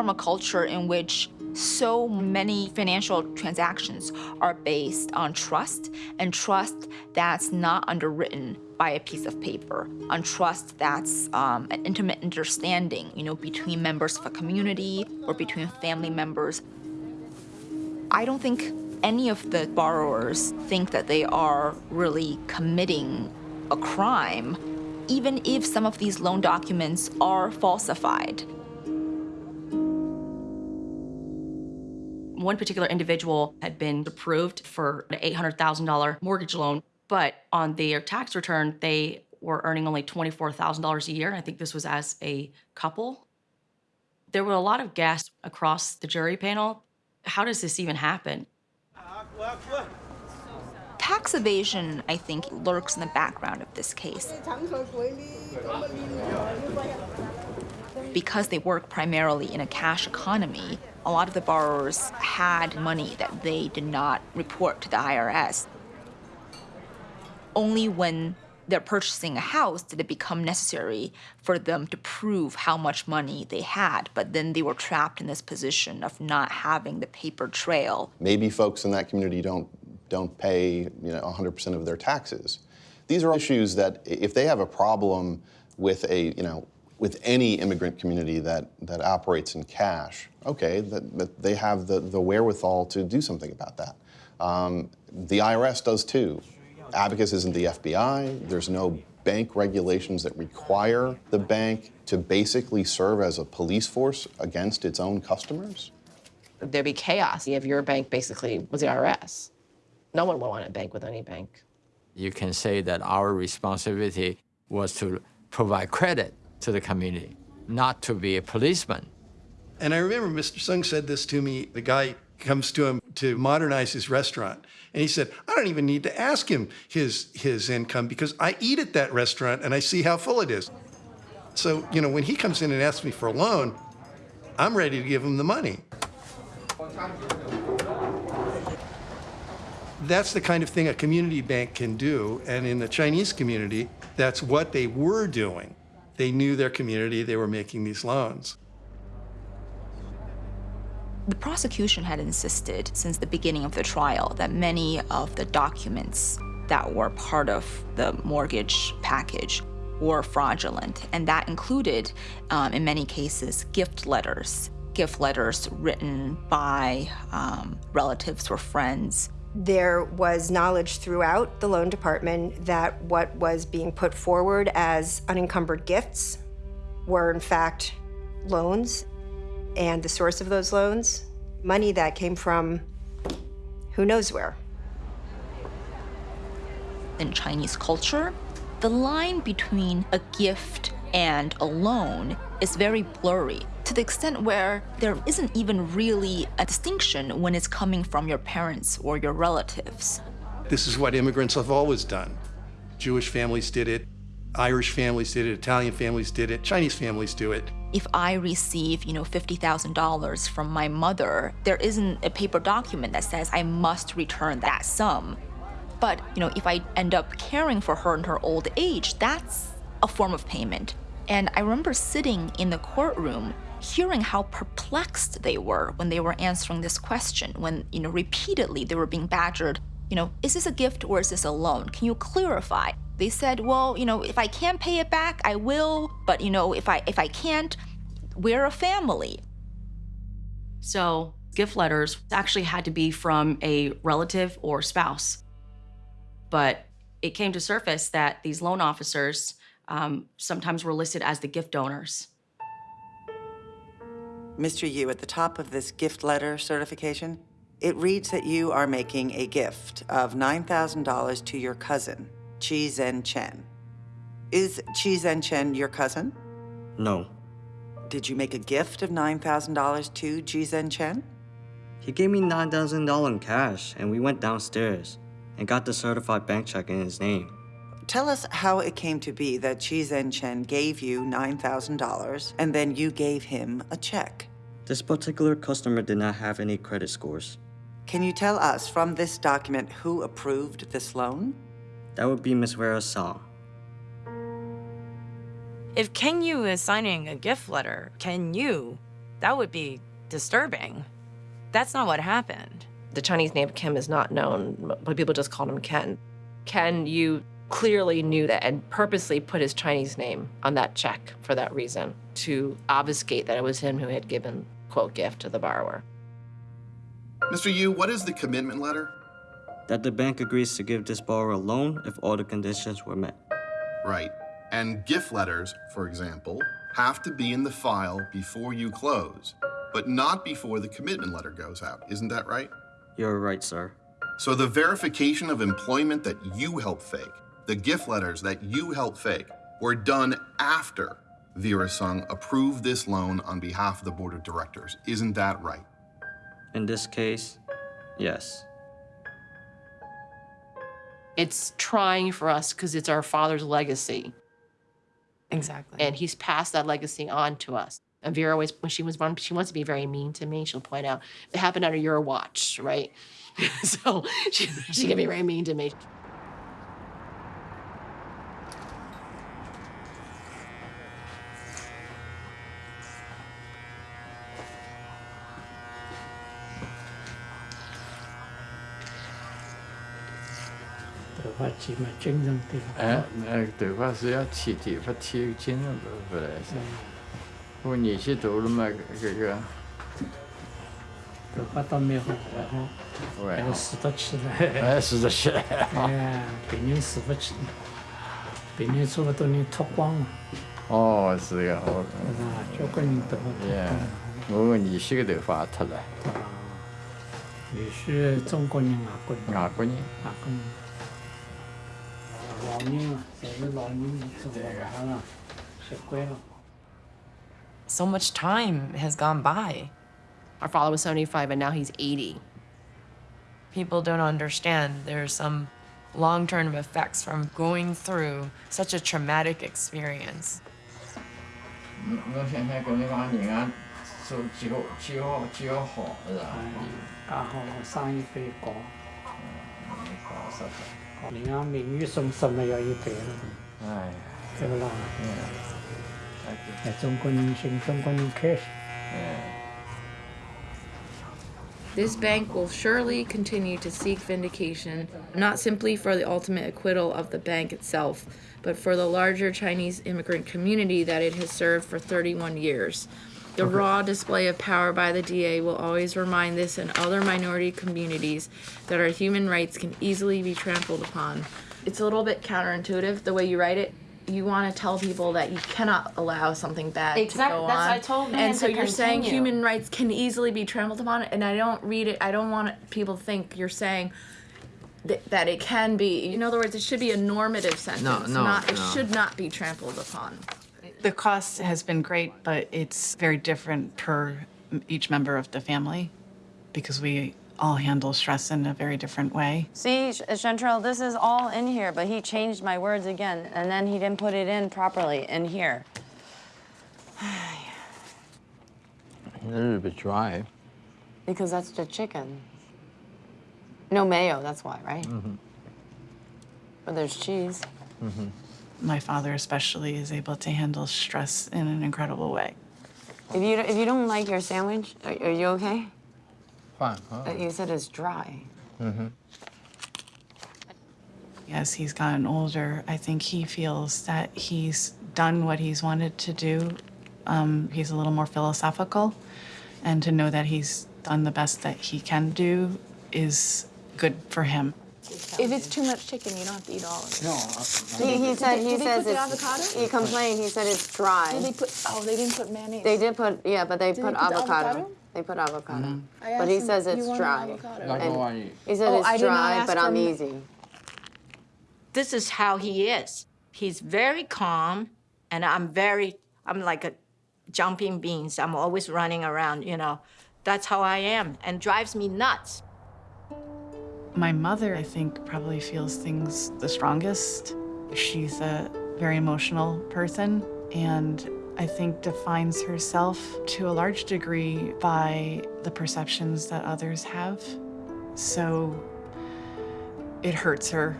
From a culture in which so many financial transactions are based on trust and trust that's not underwritten by a piece of paper, on trust that's um, an intimate understanding, you know, between members of a community or between family members. I don't think any of the borrowers think that they are really committing a crime, even if some of these loan documents are falsified. One particular individual had been approved for an $800,000 mortgage loan, but on their tax return, they were earning only $24,000 a year. I think this was as a couple. There were a lot of gasps across the jury panel. How does this even happen? Tax evasion, I think, lurks in the background of this case. Because they work primarily in a cash economy, a lot of the borrowers had money that they did not report to the IRS. Only when they're purchasing a house did it become necessary for them to prove how much money they had, but then they were trapped in this position of not having the paper trail. Maybe folks in that community don't don't pay you know 100% of their taxes. These are issues that if they have a problem with a you know with any immigrant community that that operates in cash, okay, that, that they have the the wherewithal to do something about that. Um, the IRS does too. Abacus isn't the FBI. There's no bank regulations that require the bank to basically serve as a police force against its own customers. There'd be chaos if your bank basically was the IRS. No one would want to bank with any bank. You can say that our responsibility was to provide credit to the community, not to be a policeman. And I remember Mr. Sung said this to me. The guy comes to him to modernize his restaurant. And he said, I don't even need to ask him his, his income because I eat at that restaurant and I see how full it is. So, you know, when he comes in and asks me for a loan, I'm ready to give him the money. That's the kind of thing a community bank can do. And in the Chinese community, that's what they were doing. They knew their community, they were making these loans. The prosecution had insisted since the beginning of the trial that many of the documents that were part of the mortgage package were fraudulent, and that included, um, in many cases, gift letters. Gift letters written by um, relatives or friends. There was knowledge throughout the loan department that what was being put forward as unencumbered gifts were, in fact, loans, and the source of those loans, money that came from who knows where. In Chinese culture, the line between a gift and a loan is very blurry to the extent where there isn't even really a distinction when it's coming from your parents or your relatives. This is what immigrants have always done. Jewish families did it, Irish families did it, Italian families did it, Chinese families do it. If I receive, you know, $50,000 from my mother, there isn't a paper document that says I must return that sum. But, you know, if I end up caring for her in her old age, that's a form of payment. And I remember sitting in the courtroom hearing how perplexed they were when they were answering this question, when, you know, repeatedly they were being badgered, you know, is this a gift or is this a loan? Can you clarify? They said, well, you know, if I can't pay it back, I will, but you know, if I if I can't, we're a family. So, gift letters actually had to be from a relative or spouse. But it came to surface that these loan officers um, sometimes were listed as the gift donors. Mr. Yu, at the top of this gift letter certification, it reads that you are making a gift of $9,000 to your cousin, Chi Zen Chen. Is Chi Zen Chen your cousin? No. Did you make a gift of $9,000 to Chi Zen Chen? He gave me $9,000 in cash, and we went downstairs and got the certified bank check in his name. Tell us how it came to be that Chi Zen Chen gave you $9,000 and then you gave him a check. This particular customer did not have any credit scores. Can you tell us from this document who approved this loan? That would be Miss Vera Sung. If Ken Yu is signing a gift letter, Ken Yu, that would be disturbing. That's not what happened. The Chinese name Kim is not known, but people just called him Ken. Ken Yu clearly knew that and purposely put his Chinese name on that check for that reason, to obfuscate that it was him who had given, quote, gift to the borrower. Mr. Yu, what is the commitment letter? That the bank agrees to give this borrower a loan if all the conditions were met. Right. And gift letters, for example, have to be in the file before you close, but not before the commitment letter goes out. Isn't that right? You're right, sir. So the verification of employment that you helped fake, the gift letters that you helped fake, were done after Vera Sung approved this loan on behalf of the board of directors. Isn't that right? In this case, yes. It's trying for us because it's our father's legacy. Exactly. And he's passed that legacy on to us. And Vera always, when she was born, she wants to be very mean to me. She'll point out, it happened under your watch, right? so she, she can be very mean to me. 发剪嘛，精神点。哎，那头发是要剃头，不剃精神不不来噻。我年纪大了嘛，搿个头发倒蛮好，还好，还能梳得起来。哎，梳得起来。哎，别人梳勿起来，别人差勿多人脱光了。哦，是的，我。对？交关人脱勿掉。我，我年岁个头发也脱了。脱了。中国人、外国人。外国人。外国人。老人了，侪是老人做老了，习惯了。 So much time has gone by. Our father was 75 and now he's 80. People don't understand there's some long term effects from going through such a traumatic experience. 我现在跟你讲，人家做几好几好几好好是吧？刚好生意费高。 你啱名誉送信咪又要俾咯，系对啦。诶，中国信中国 cash。 This bank will surely continue to seek vindication, not simply for the ultimate acquittal of the bank itself, but for the larger Chinese immigrant community that it has served for 31 years. The raw display of power by the DA will always remind this and other minority communities that our human rights can easily be trampled upon. It's a little bit counterintuitive the way you write it. You want to tell people that you cannot allow something bad Exact- to go that's- on. I told him and to so you're saying human rights can easily be trampled upon, and I don't read it. I don't want people to think you're saying th- that it can be. In other words, it should be a normative sentence. no, not, It should not be trampled upon. The cost has been great, but it's very different per each member of the family because we all handle stress in a very different way. See, Sh- Chanterelle, this is all in here, but he changed my words again, and then he didn't put it in properly in here. A little bit dry. Because that's the chicken. No mayo, that's why, right? Mm-hmm. But there's cheese. Mm-hmm. My father, especially, is able to handle stress in an incredible way. If you if you don't like your sandwich, are, are you okay? Fine. Uh, You said it's dry. Mm-hmm. As he's gotten older, I think he feels that he's done what he's wanted to do. Um, he's a little more philosophical, and to know that he's done the best that he can do is good for him. If it's too much chicken, you don't have to eat all of it. No. He, he Did said they- he did they says put the it's. avocado? He complained. He said it's dry. Did they put? Oh, they didn't put mayonnaise. They did put yeah, but they put they put the avocado. avocado? They put avocado. I But asked he him, says "You it's want dry. avocado?" Like And what you- He said Oh, it's I did not dry, ask but for I'm ma- easy. this is how he is. He's very calm, and I'm very, I'm like a jumping beans. I'm always running around, you know. That's how I am, and drives me nuts. My mother, I think, probably feels things the strongest. She's a very emotional person and I think defines herself to a large degree by the perceptions that others have. So it hurts her.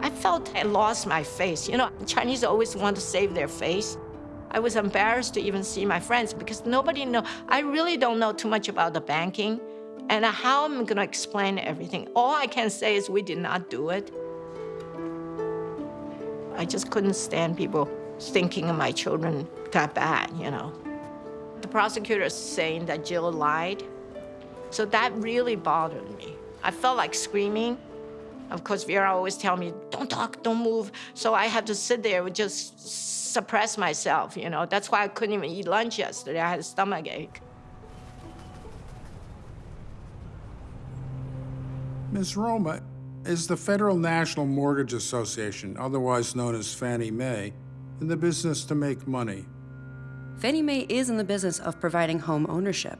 I felt I lost my face. You know, Chinese always want to save their face. I was embarrassed to even see my friends because nobody know. I really don't know too much about the banking and how I'm gonna explain everything. All I can say is we did not do it. I just couldn't stand people thinking of my children that bad, you know. The prosecutor is saying that Jill lied. So that really bothered me. I felt like screaming. Of course, Vera always tell me, don't talk, don't move. So I had to sit there and just suppress myself, you know. That's why I couldn't even eat lunch yesterday. I had a stomach ache. Ms. Roma, is the Federal National Mortgage Association, otherwise known as Fannie Mae, in the business to make money? Fannie Mae is in the business of providing home ownership.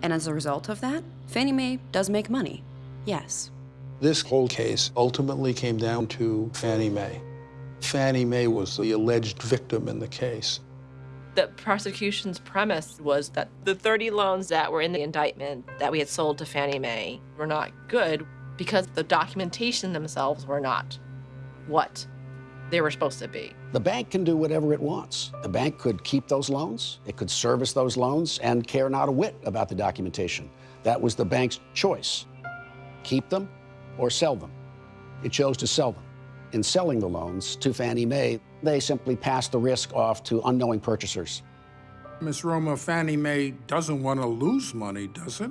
And as a result of that, Fannie Mae does make money. Yes. This whole case ultimately came down to Fannie Mae. Fannie Mae was the alleged victim in the case. The prosecution's premise was that the 30 loans that were in the indictment that we had sold to Fannie Mae were not good because the documentation themselves were not what they were supposed to be. The bank can do whatever it wants. The bank could keep those loans, it could service those loans, and care not a whit about the documentation. That was the bank's choice keep them or sell them. It chose to sell them. In selling the loans to Fannie Mae, they simply pass the risk off to unknowing purchasers. Ms. Roma, Fannie Mae doesn't want to lose money, does it?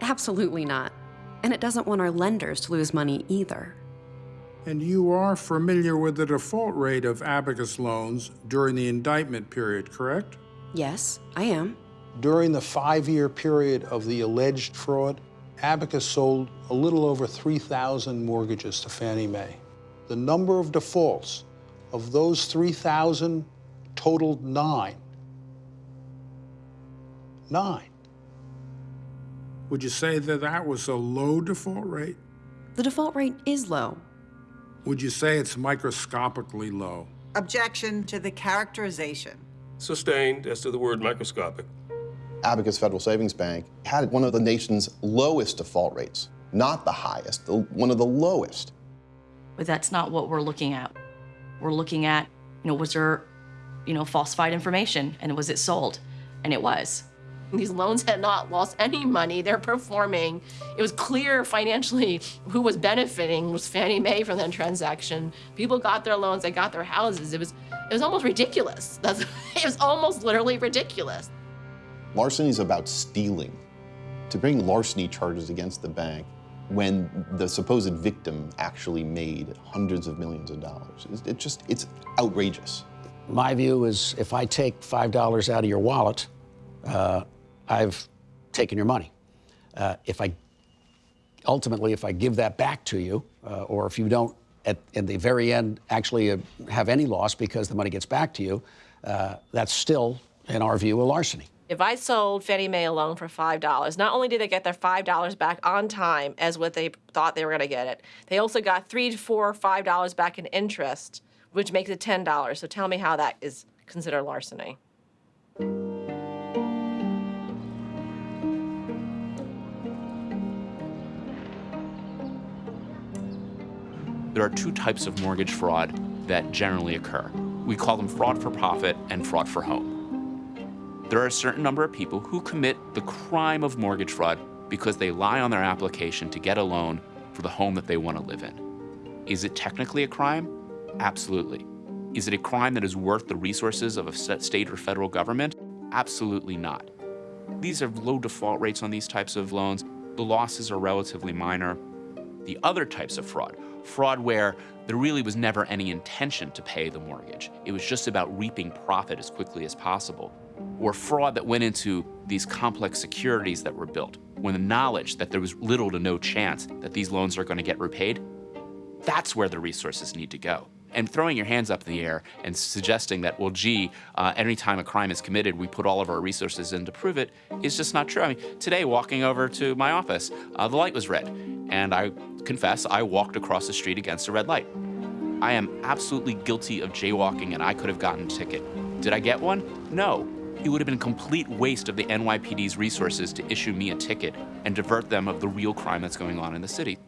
Absolutely not. And it doesn't want our lenders to lose money either. And you are familiar with the default rate of Abacus loans during the indictment period, correct? Yes, I am. During the five year period of the alleged fraud, Abacus sold a little over 3,000 mortgages to Fannie Mae. The number of defaults of those 3,000 totaled nine. Nine. Would you say that that was a low default rate? The default rate is low. Would you say it's microscopically low? Objection to the characterization. Sustained as to the word microscopic. Abacus Federal Savings Bank had one of the nation's lowest default rates. not the highest, the, one of the lowest. But that's not what we're looking at. We're looking at, you know, was there, you know, falsified information and was it sold? And it was. These loans had not lost any money. They're performing. It was clear financially who was benefiting was Fannie Mae from that transaction. People got their loans, they got their houses. It was it was almost ridiculous. That's it was almost literally ridiculous. Larceny is about stealing. To bring larceny charges against the bank when the supposed victim actually made hundreds of millions of dollars, it's it just, it's outrageous. My view is if I take $5 out of your wallet, uh, I've taken your money. Uh, if I ultimately, if I give that back to you, uh, or if you don't at, at the very end actually uh, have any loss because the money gets back to you, uh, that's still, in our view, a larceny. If I sold Fannie Mae a loan for $5, not only did they get their $5 back on time as what they thought they were going to get it, they also got three to four, $5 back in interest, which makes it $10. So tell me how that is considered larceny. There are two types of mortgage fraud that generally occur. We call them fraud for profit and fraud for home. There are a certain number of people who commit the crime of mortgage fraud because they lie on their application to get a loan for the home that they want to live in. Is it technically a crime? Absolutely. Is it a crime that is worth the resources of a state or federal government? Absolutely not. These are low default rates on these types of loans. The losses are relatively minor. The other types of fraud, fraud where there really was never any intention to pay the mortgage. It was just about reaping profit as quickly as possible. Or fraud that went into these complex securities that were built when the knowledge that there was little to no chance that these loans are going to get repaid, that's where the resources need to go. And throwing your hands up in the air and suggesting that, well, gee, uh, anytime a crime is committed, we put all of our resources in to prove it is just not true. I mean, today, walking over to my office, uh, the light was red. And I confess, I walked across the street against a red light. I am absolutely guilty of jaywalking and I could have gotten a ticket. Did I get one? No. It would have been a complete waste of the NYPD's resources to issue me a ticket and divert them of the real crime that's going on in the city.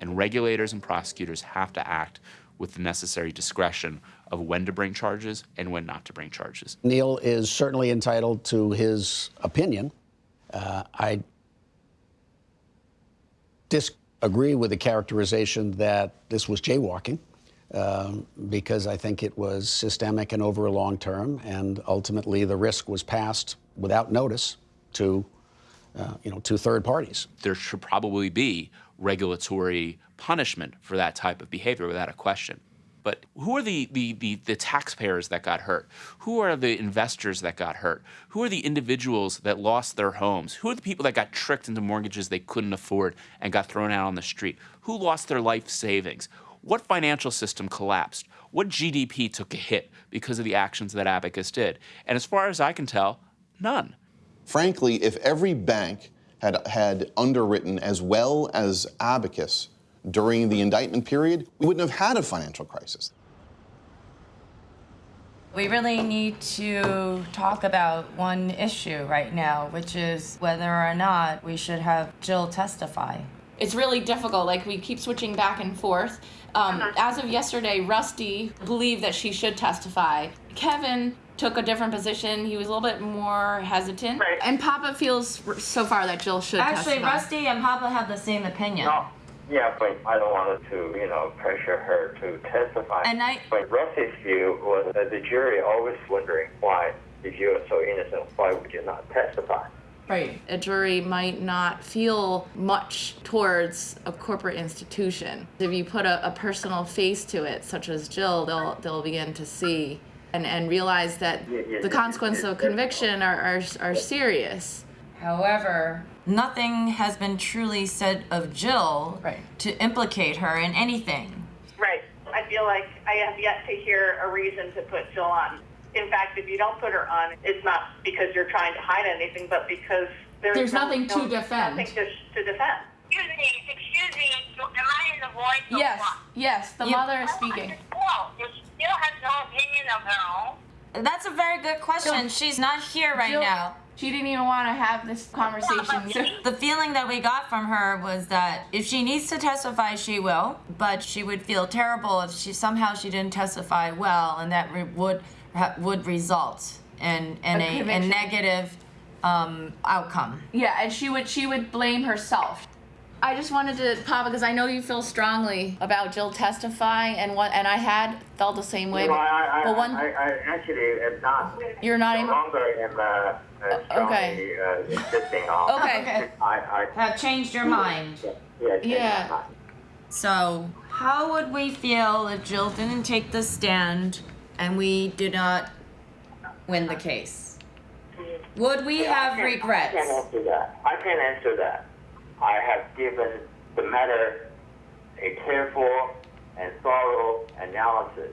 And regulators and prosecutors have to act with the necessary discretion of when to bring charges and when not to bring charges. Neil is certainly entitled to his opinion. Uh, I disagree with the characterization that this was jaywalking. Um, because I think it was systemic and over a long term, and ultimately the risk was passed without notice to, uh, you know, to third parties. There should probably be regulatory punishment for that type of behavior without a question. But who are the, the, the, the, taxpayers that got hurt? Who are the investors that got hurt? Who are the individuals that lost their homes? Who are the people that got tricked into mortgages they couldn't afford and got thrown out on the street? Who lost their life savings? What financial system collapsed? What GDP took a hit because of the actions that Abacus did? And as far as I can tell, none. Frankly, if every bank had, had underwritten as well as Abacus during the indictment period, we wouldn't have had a financial crisis. We really need to talk about one issue right now, which is whether or not we should have Jill testify. It's really difficult. Like, we keep switching back and forth. Um, as of yesterday, Rusty believed that she should testify. Kevin took a different position. He was a little bit more hesitant. Right. And Papa feels so far that Jill should Actually, testify. Rusty and Papa have the same opinion. No. Yeah, but I don't want to, you know, pressure her to testify. And I. But Rusty's view was that the jury always wondering why, if you are so innocent, why would you not testify? Right. A jury might not feel much towards a corporate institution. If you put a, a personal face to it, such as Jill, they'll they'll begin to see and, and realize that the consequences of conviction are, are, are serious. However, nothing has been truly said of Jill right. to implicate her in anything. Right. I feel like I have yet to hear a reason to put Jill on. In fact, if you don't put her on, it's not because you're trying to hide anything, but because there's, there's nothing no, to defend. Nothing to, to defend. Excuse me, excuse me, am I in the voice or Yes, what? yes, the mother is speaking. Well, if Jill has no opinion of her own. That's a very good question. Jill- She's not here right Jill- now. She didn't even want to have this conversation. So the feeling that we got from her was that if she needs to testify, she will, but she would feel terrible if she somehow she didn't testify well, and that re- would ha- would result in in A a, a, negative um, outcome. Yeah, and she would she would blame herself. I just wanted to, Papa, because I know you feel strongly about Jill testifying, and what, and I had felt the same way. No, I, I, but one, I, I actually am not. You're not no in- longer am uh, uh, strongly okay. uh, insisting on. Okay. Okay. I, I Have changed your mind. Yeah. changed Yeah. mind. So, how would we feel if Jill didn't take the stand and we did not win the case? Would we Yeah, have I regrets? can answer that. I can't answer that. I have given the matter a careful and thorough analysis.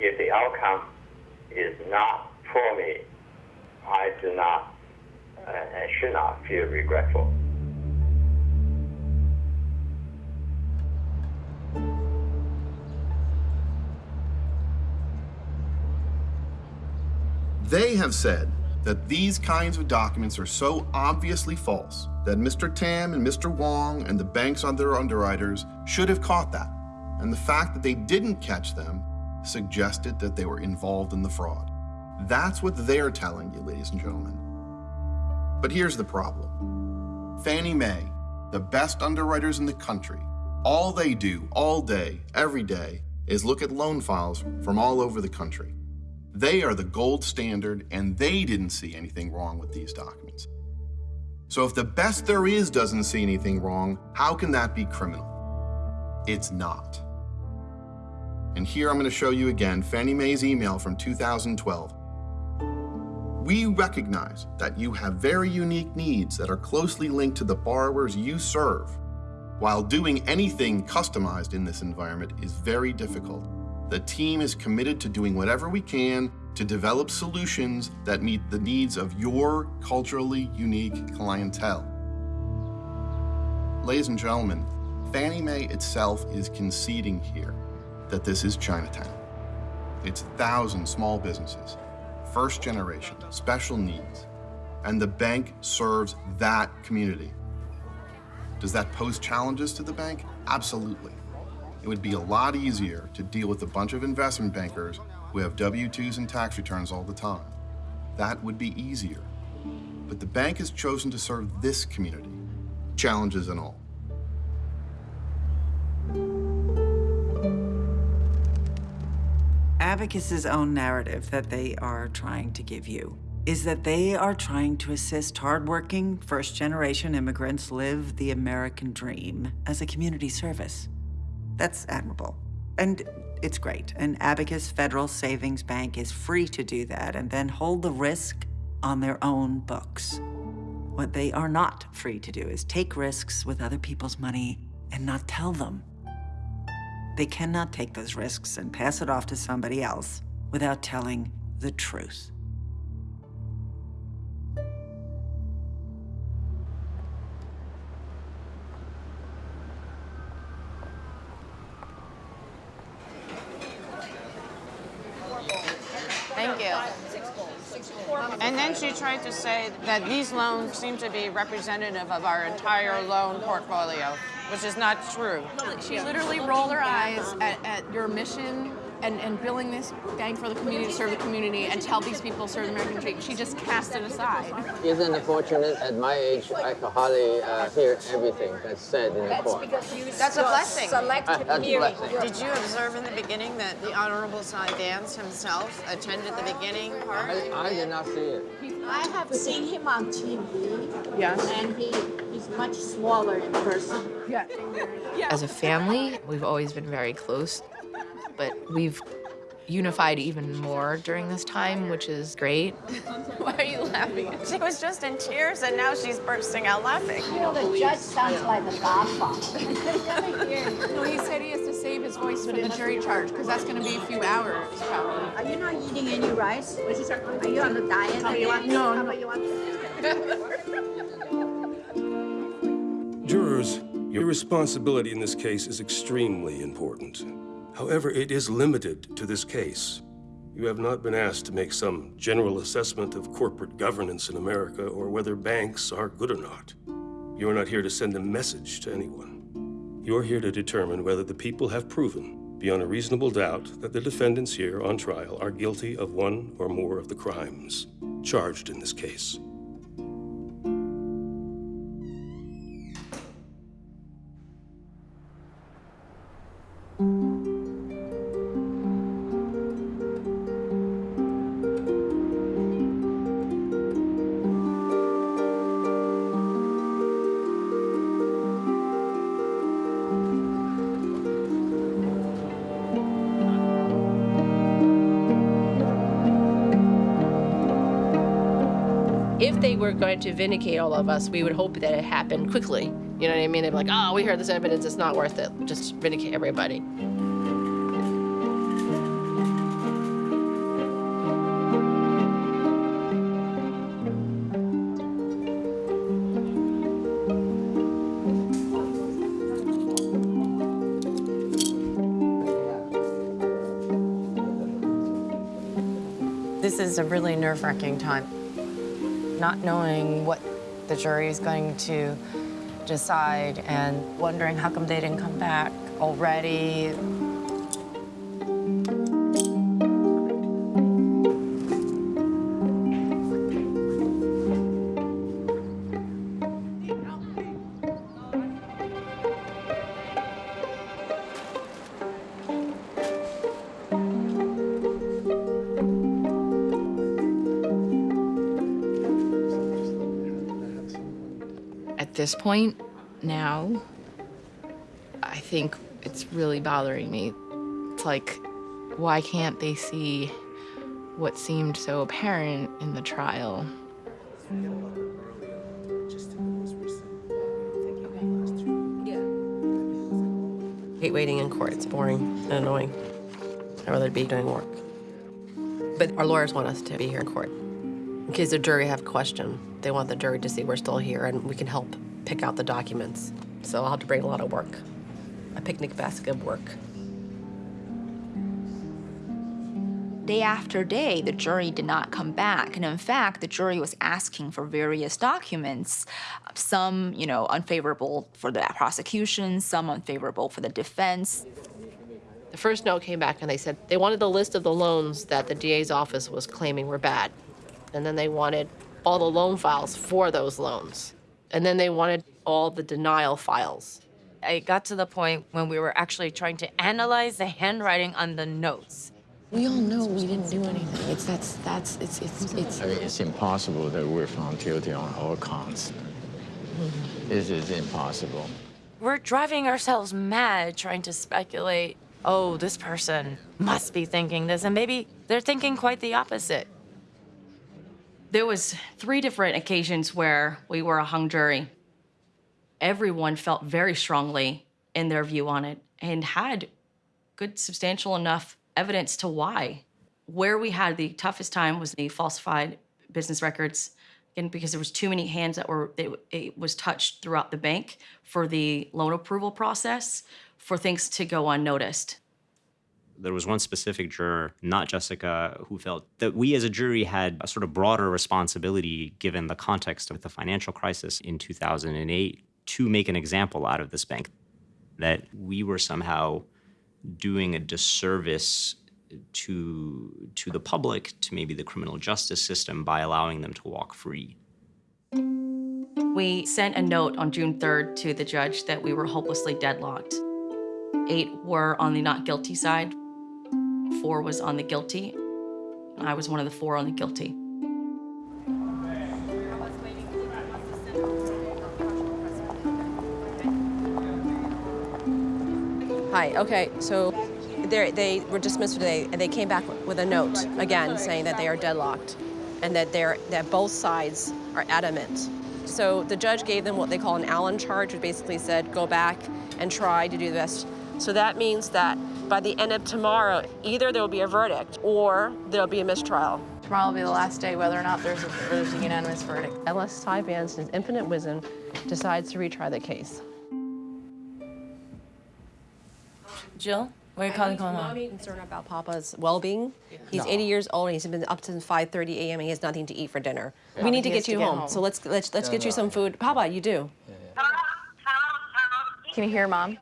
If the outcome is not for me, I do not uh, and should not feel regretful. They have said that these kinds of documents are so obviously false that Mr. Tam and Mr. Wong and the banks on their underwriters should have caught that. And the fact that they didn't catch them suggested that they were involved in the fraud. That's what they're telling you, ladies and gentlemen. But here's the problem Fannie Mae, the best underwriters in the country, all they do all day, every day, is look at loan files from all over the country. They are the gold standard, and they didn't see anything wrong with these documents. So if the best there is doesn't see anything wrong, how can that be criminal? It's not. And here I'm going to show you again Fannie Mae's email from 2012. We recognize that you have very unique needs that are closely linked to the borrowers you serve. While doing anything customized in this environment is very difficult, the team is committed to doing whatever we can to develop solutions that meet the needs of your culturally unique clientele. Ladies and gentlemen, Fannie Mae itself is conceding here that this is Chinatown. It's a thousand small businesses, first generation, special needs, and the bank serves that community. Does that pose challenges to the bank? Absolutely. It would be a lot easier to deal with a bunch of investment bankers who have W 2s and tax returns all the time. That would be easier. But the bank has chosen to serve this community, challenges and all. Abacus's own narrative that they are trying to give you is that they are trying to assist hardworking first generation immigrants live the American dream as a community service. That's admirable. And it's great. And Abacus Federal Savings Bank is free to do that and then hold the risk on their own books. What they are not free to do is take risks with other people's money and not tell them. They cannot take those risks and pass it off to somebody else without telling the truth. To say that these loans seem to be representative of our entire loan portfolio, which is not true. She literally rolled her eyes at, at your mission and, and billing this bank for the community to serve the community and tell these people to serve the American dream. She just cast it aside. Isn't it fortunate at my age I can hardly uh, hear everything that's said in the court? That's a blessing. That's a blessing. Did you observe in the beginning that the Honorable Cy Vance himself attended the beginning part? I, I did not see it. I have seen him on TV. Yes. And he is much smaller in person. Yeah. As a family, we've always been very close, but we've unified even more during this time, which is great. Why are you laughing? She was just in tears and now she's bursting out laughing. You know, the judge sounds like a godfather. No, he said he has to save his voice for the jury charge because that's going to be a few hours, probably. Are you not eating any rice? Are you on the diet? How you want- no, How no. about you want Jurors, your responsibility in this case is extremely important. However, it is limited to this case. You have not been asked to make some general assessment of corporate governance in America or whether banks are good or not. You are not here to send a message to anyone. You are here to determine whether the people have proven, beyond a reasonable doubt, that the defendants here on trial are guilty of one or more of the crimes charged in this case. If they were going to vindicate all of us, we would hope that it happened quickly. You know what I mean? They'd be like, oh, we heard this evidence, it's not worth it. Just vindicate everybody. This is a really nerve-wracking time. Not knowing what the jury is going to decide and wondering how come they didn't come back already. This point, now, I think it's really bothering me. It's like, why can't they see what seemed so apparent in the trial? hate waiting in court. It's boring and annoying. I'd rather be doing work. But our lawyers want us to be here in court. In case the jury have a question, they want the jury to see we're still here and we can help pick out the documents. So I'll have to bring a lot of work, a picnic basket of work. Day after day, the jury did not come back. And in fact, the jury was asking for various documents, some, you know, unfavorable for the prosecution, some unfavorable for the defense. The first note came back and they said they wanted the list of the loans that the DA's office was claiming were bad. And then they wanted all the loan files for those loans. And then they wanted all the denial files. It got to the point when we were actually trying to analyze the handwriting on the notes. We all know we didn't do anything. It's that's that's it's it's it's. I mean, it's impossible that we're found guilty on all counts. This is impossible. We're driving ourselves mad trying to speculate. Oh, this person must be thinking this, and maybe they're thinking quite the opposite. There was three different occasions where we were a hung jury. Everyone felt very strongly in their view on it and had good substantial enough evidence to why. Where we had the toughest time was the falsified business records, again, because there was too many hands that were, it, it was touched throughout the bank for the loan approval process for things to go unnoticed. There was one specific juror, not Jessica, who felt that we as a jury had a sort of broader responsibility, given the context of the financial crisis in 2008, to make an example out of this bank. That we were somehow doing a disservice to, to the public, to maybe the criminal justice system, by allowing them to walk free. We sent a note on June 3rd to the judge that we were hopelessly deadlocked. Eight were on the not guilty side, four was on the guilty. I was one of the four on the guilty. Hi, okay, so they're- were dismissed today, and they came back with a note, again, saying that they are deadlocked, and that they're, that both sides are adamant. So the judge gave them what they call an Allen charge, which basically said, go back and try to do the best. So that means that by the end of tomorrow, either there will be a verdict, or there'll be a mistrial. Tomorrow will be the last day, whether or not there's a, there's a unanimous verdict. Unless Cy Vance, in his infinite wisdom, decides to retry the case. Jill, What are you calling going on? Mommy concerned about Papa's well-being. He's No. 80 years old and he's been up since 5:30 a.m. and he has nothing to eat for dinner. Yeah. We need to He has get you to get home. home. So let's let's let's No, get you some food. Papa, you do. Can you hear mom?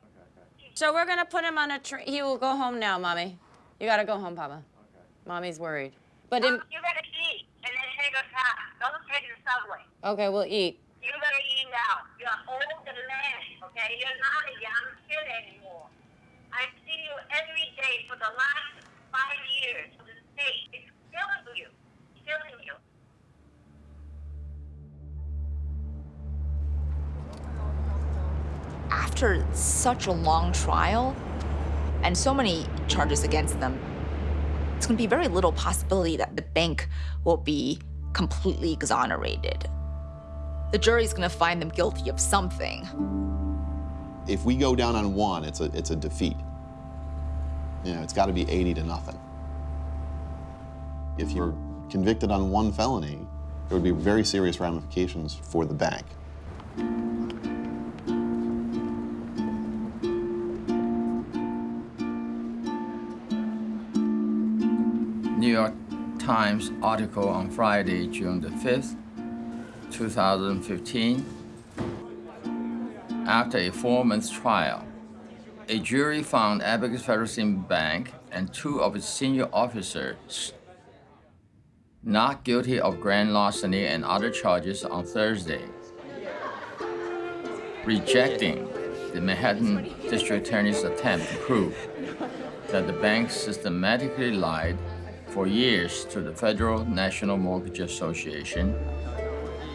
So we're gonna put him on a train. He will go home now, mommy. You gotta go home, Papa. Mommy's worried. But in, you got to eat and then take a cab. Don't take the subway. okay, we'll eat. You better eat now. You're old and man, okay? You're not a young kid anymore. I see you every day for the last five years. The state is killing you. Killing After such a long trial and so many charges against them, it's going to be very little possibility that the bank will be completely exonerated. The jury's going to find them guilty of something. If we go down on one, it's a, it's a defeat. You know, it's got to be 80 to nothing. If you're convicted on one felony, there would be very serious ramifications for the bank. New York Times article on Friday, June the 5th, 2015. After a four-month trial, a jury found Abacus Savings Bank and two of its senior officers not guilty of grand larceny and other charges on Thursday, rejecting the Manhattan District Attorney's attempt to prove that the bank systematically lied for years to the Federal National Mortgage Association.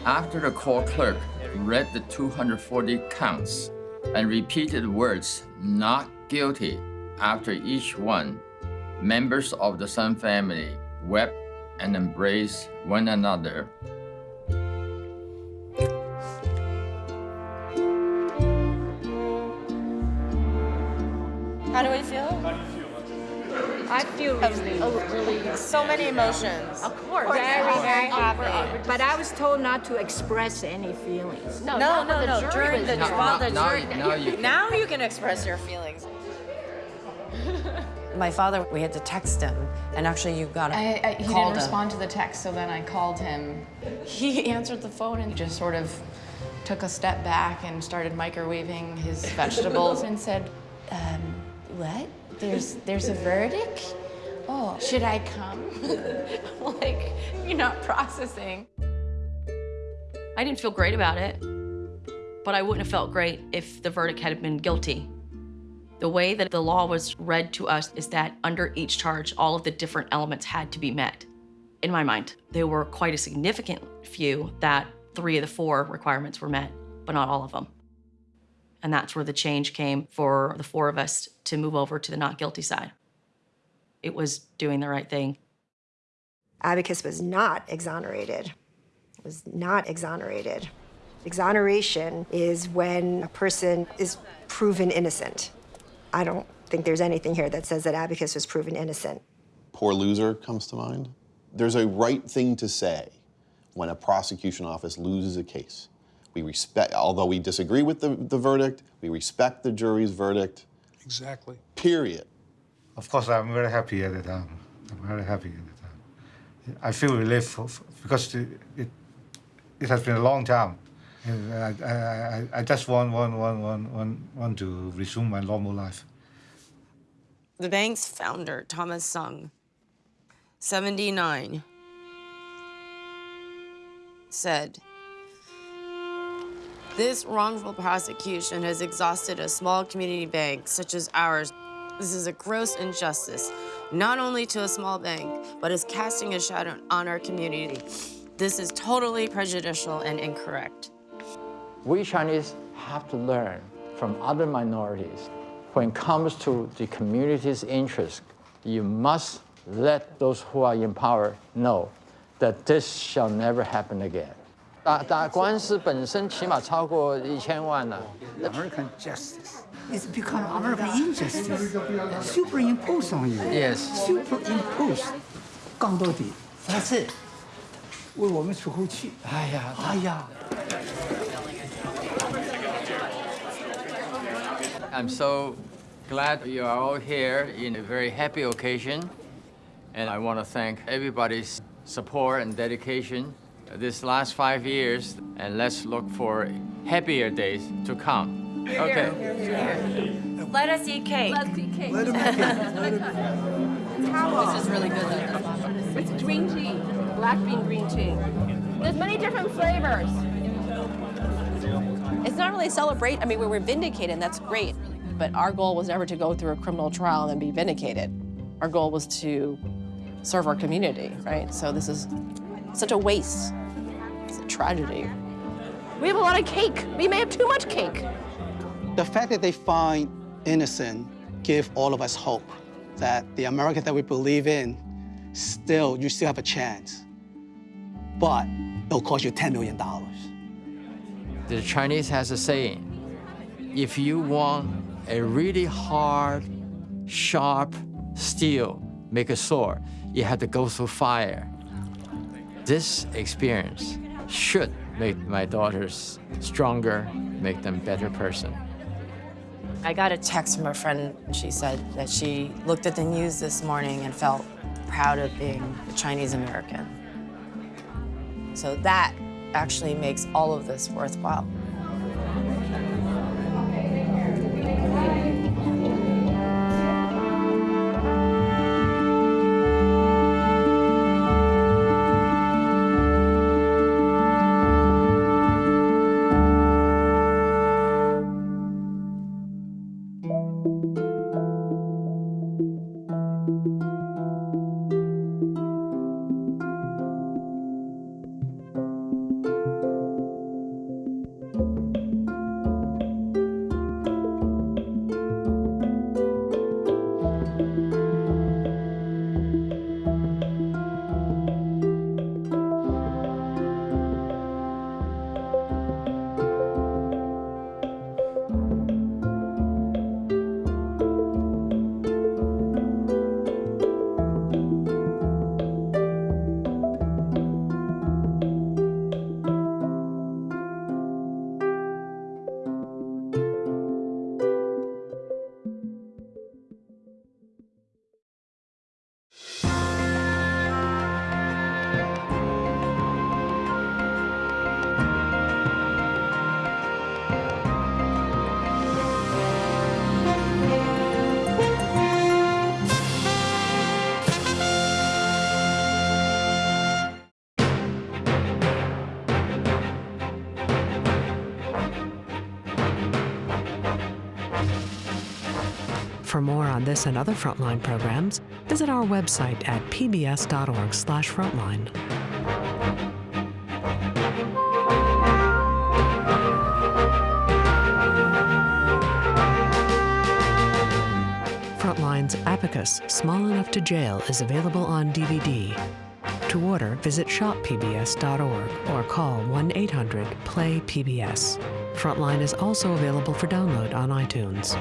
After the court clerk read the 240 counts and repeated words not guilty after each one, members of the Sung family wept and embraced one another. I feel really, really So many emotions. Of course. Very, very happy. But I was told not to express any feelings. No, no, no, no. During the while the Now- jury. now you can. now you can express your feelings. My father, we had to text him, and actually, you got to I, I, he didn't respond to the text, so then I called him. He answered the phone and just sort of took a step back and started microwaving his vegetables and said, um, "What? There's there's a verdict? Oh, should I come?" like you're not processing. I didn't feel great about it, but I wouldn't have felt great if the verdict had been guilty. The way that the law was read to us is that under each charge, all of the different elements had to be met. In my mind, there were quite a significant few that three of the four requirements were met, but not all of them. And that's where the change came for the four of us to move over to the not guilty side. It was doing the right thing. Abacus was not exonerated. Was not exonerated. Exoneration is when a person is proven innocent. I don't think there's anything here that says that Abacus was proven innocent. Poor loser comes to mind. There's a right thing to say when a prosecution office loses a case. We respect, although we disagree with the, the verdict, we respect the jury's verdict, Exactly. period. Of course, I'm very happy at the time. I'm very happy at the time. I feel relief for, for- because it, it, it has been a long time. And I, I, I, I just want, want, want, want, want, want to resume my normal life. The bank's founder, Thomas Sung, 79, said, This wrongful prosecution has exhausted a small community bank such as ours. This is a gross injustice, not only to a small bank, but is casting a shadow on our community. This is totally prejudicial and incorrect. We Chinese have to learn from other minorities. When it comes to the community's interest, you must let those who are in power know that this shall never happen again. 打打官司本身起码超过一千万呢。 American justice. It's become American injustice. Superimposed on you. Yes. Superimposed. 杠到底。That's it. 为我们出口气。哎呀，哎呀。 I'm so glad you are all here in a very happy occasion. And I want to thank everybody's support and dedication this last five years. And let's look for happier days to come. Okay. Let us eat cake. Let's eat cake. Let 'em eat cake. Let 'em This is really good. It's green tea, black bean green tea. There's many different flavors. It's not really celebrate. I mean, we were vindicated, and that's great. But our goal was never to go through a criminal trial and be vindicated. Our goal was to serve our community, right? So this is such a waste. It's a tragedy. We have a lot of cake. We may have too much cake. The fact that they find innocent give all of us hope that the America that we believe in, still, you still have a chance. But it'll cost you $10 million. The Chinese has a saying, if you want a really hard, sharp steel, make a sword, you have to go through fire. This experience should make my daughters stronger, make them better person. I got a text from a friend, and she said that she looked at the news this morning and felt proud of being a Chinese American. So that actually makes all of this worthwhile. This and other Frontline programs, visit our website at pbs.org/frontline. Frontline's Abacus Small Enough to Jail is available on DVD. To order, visit shoppbs.org or call 1-800-PLAY-PBS. Frontline is also available for download on iTunes.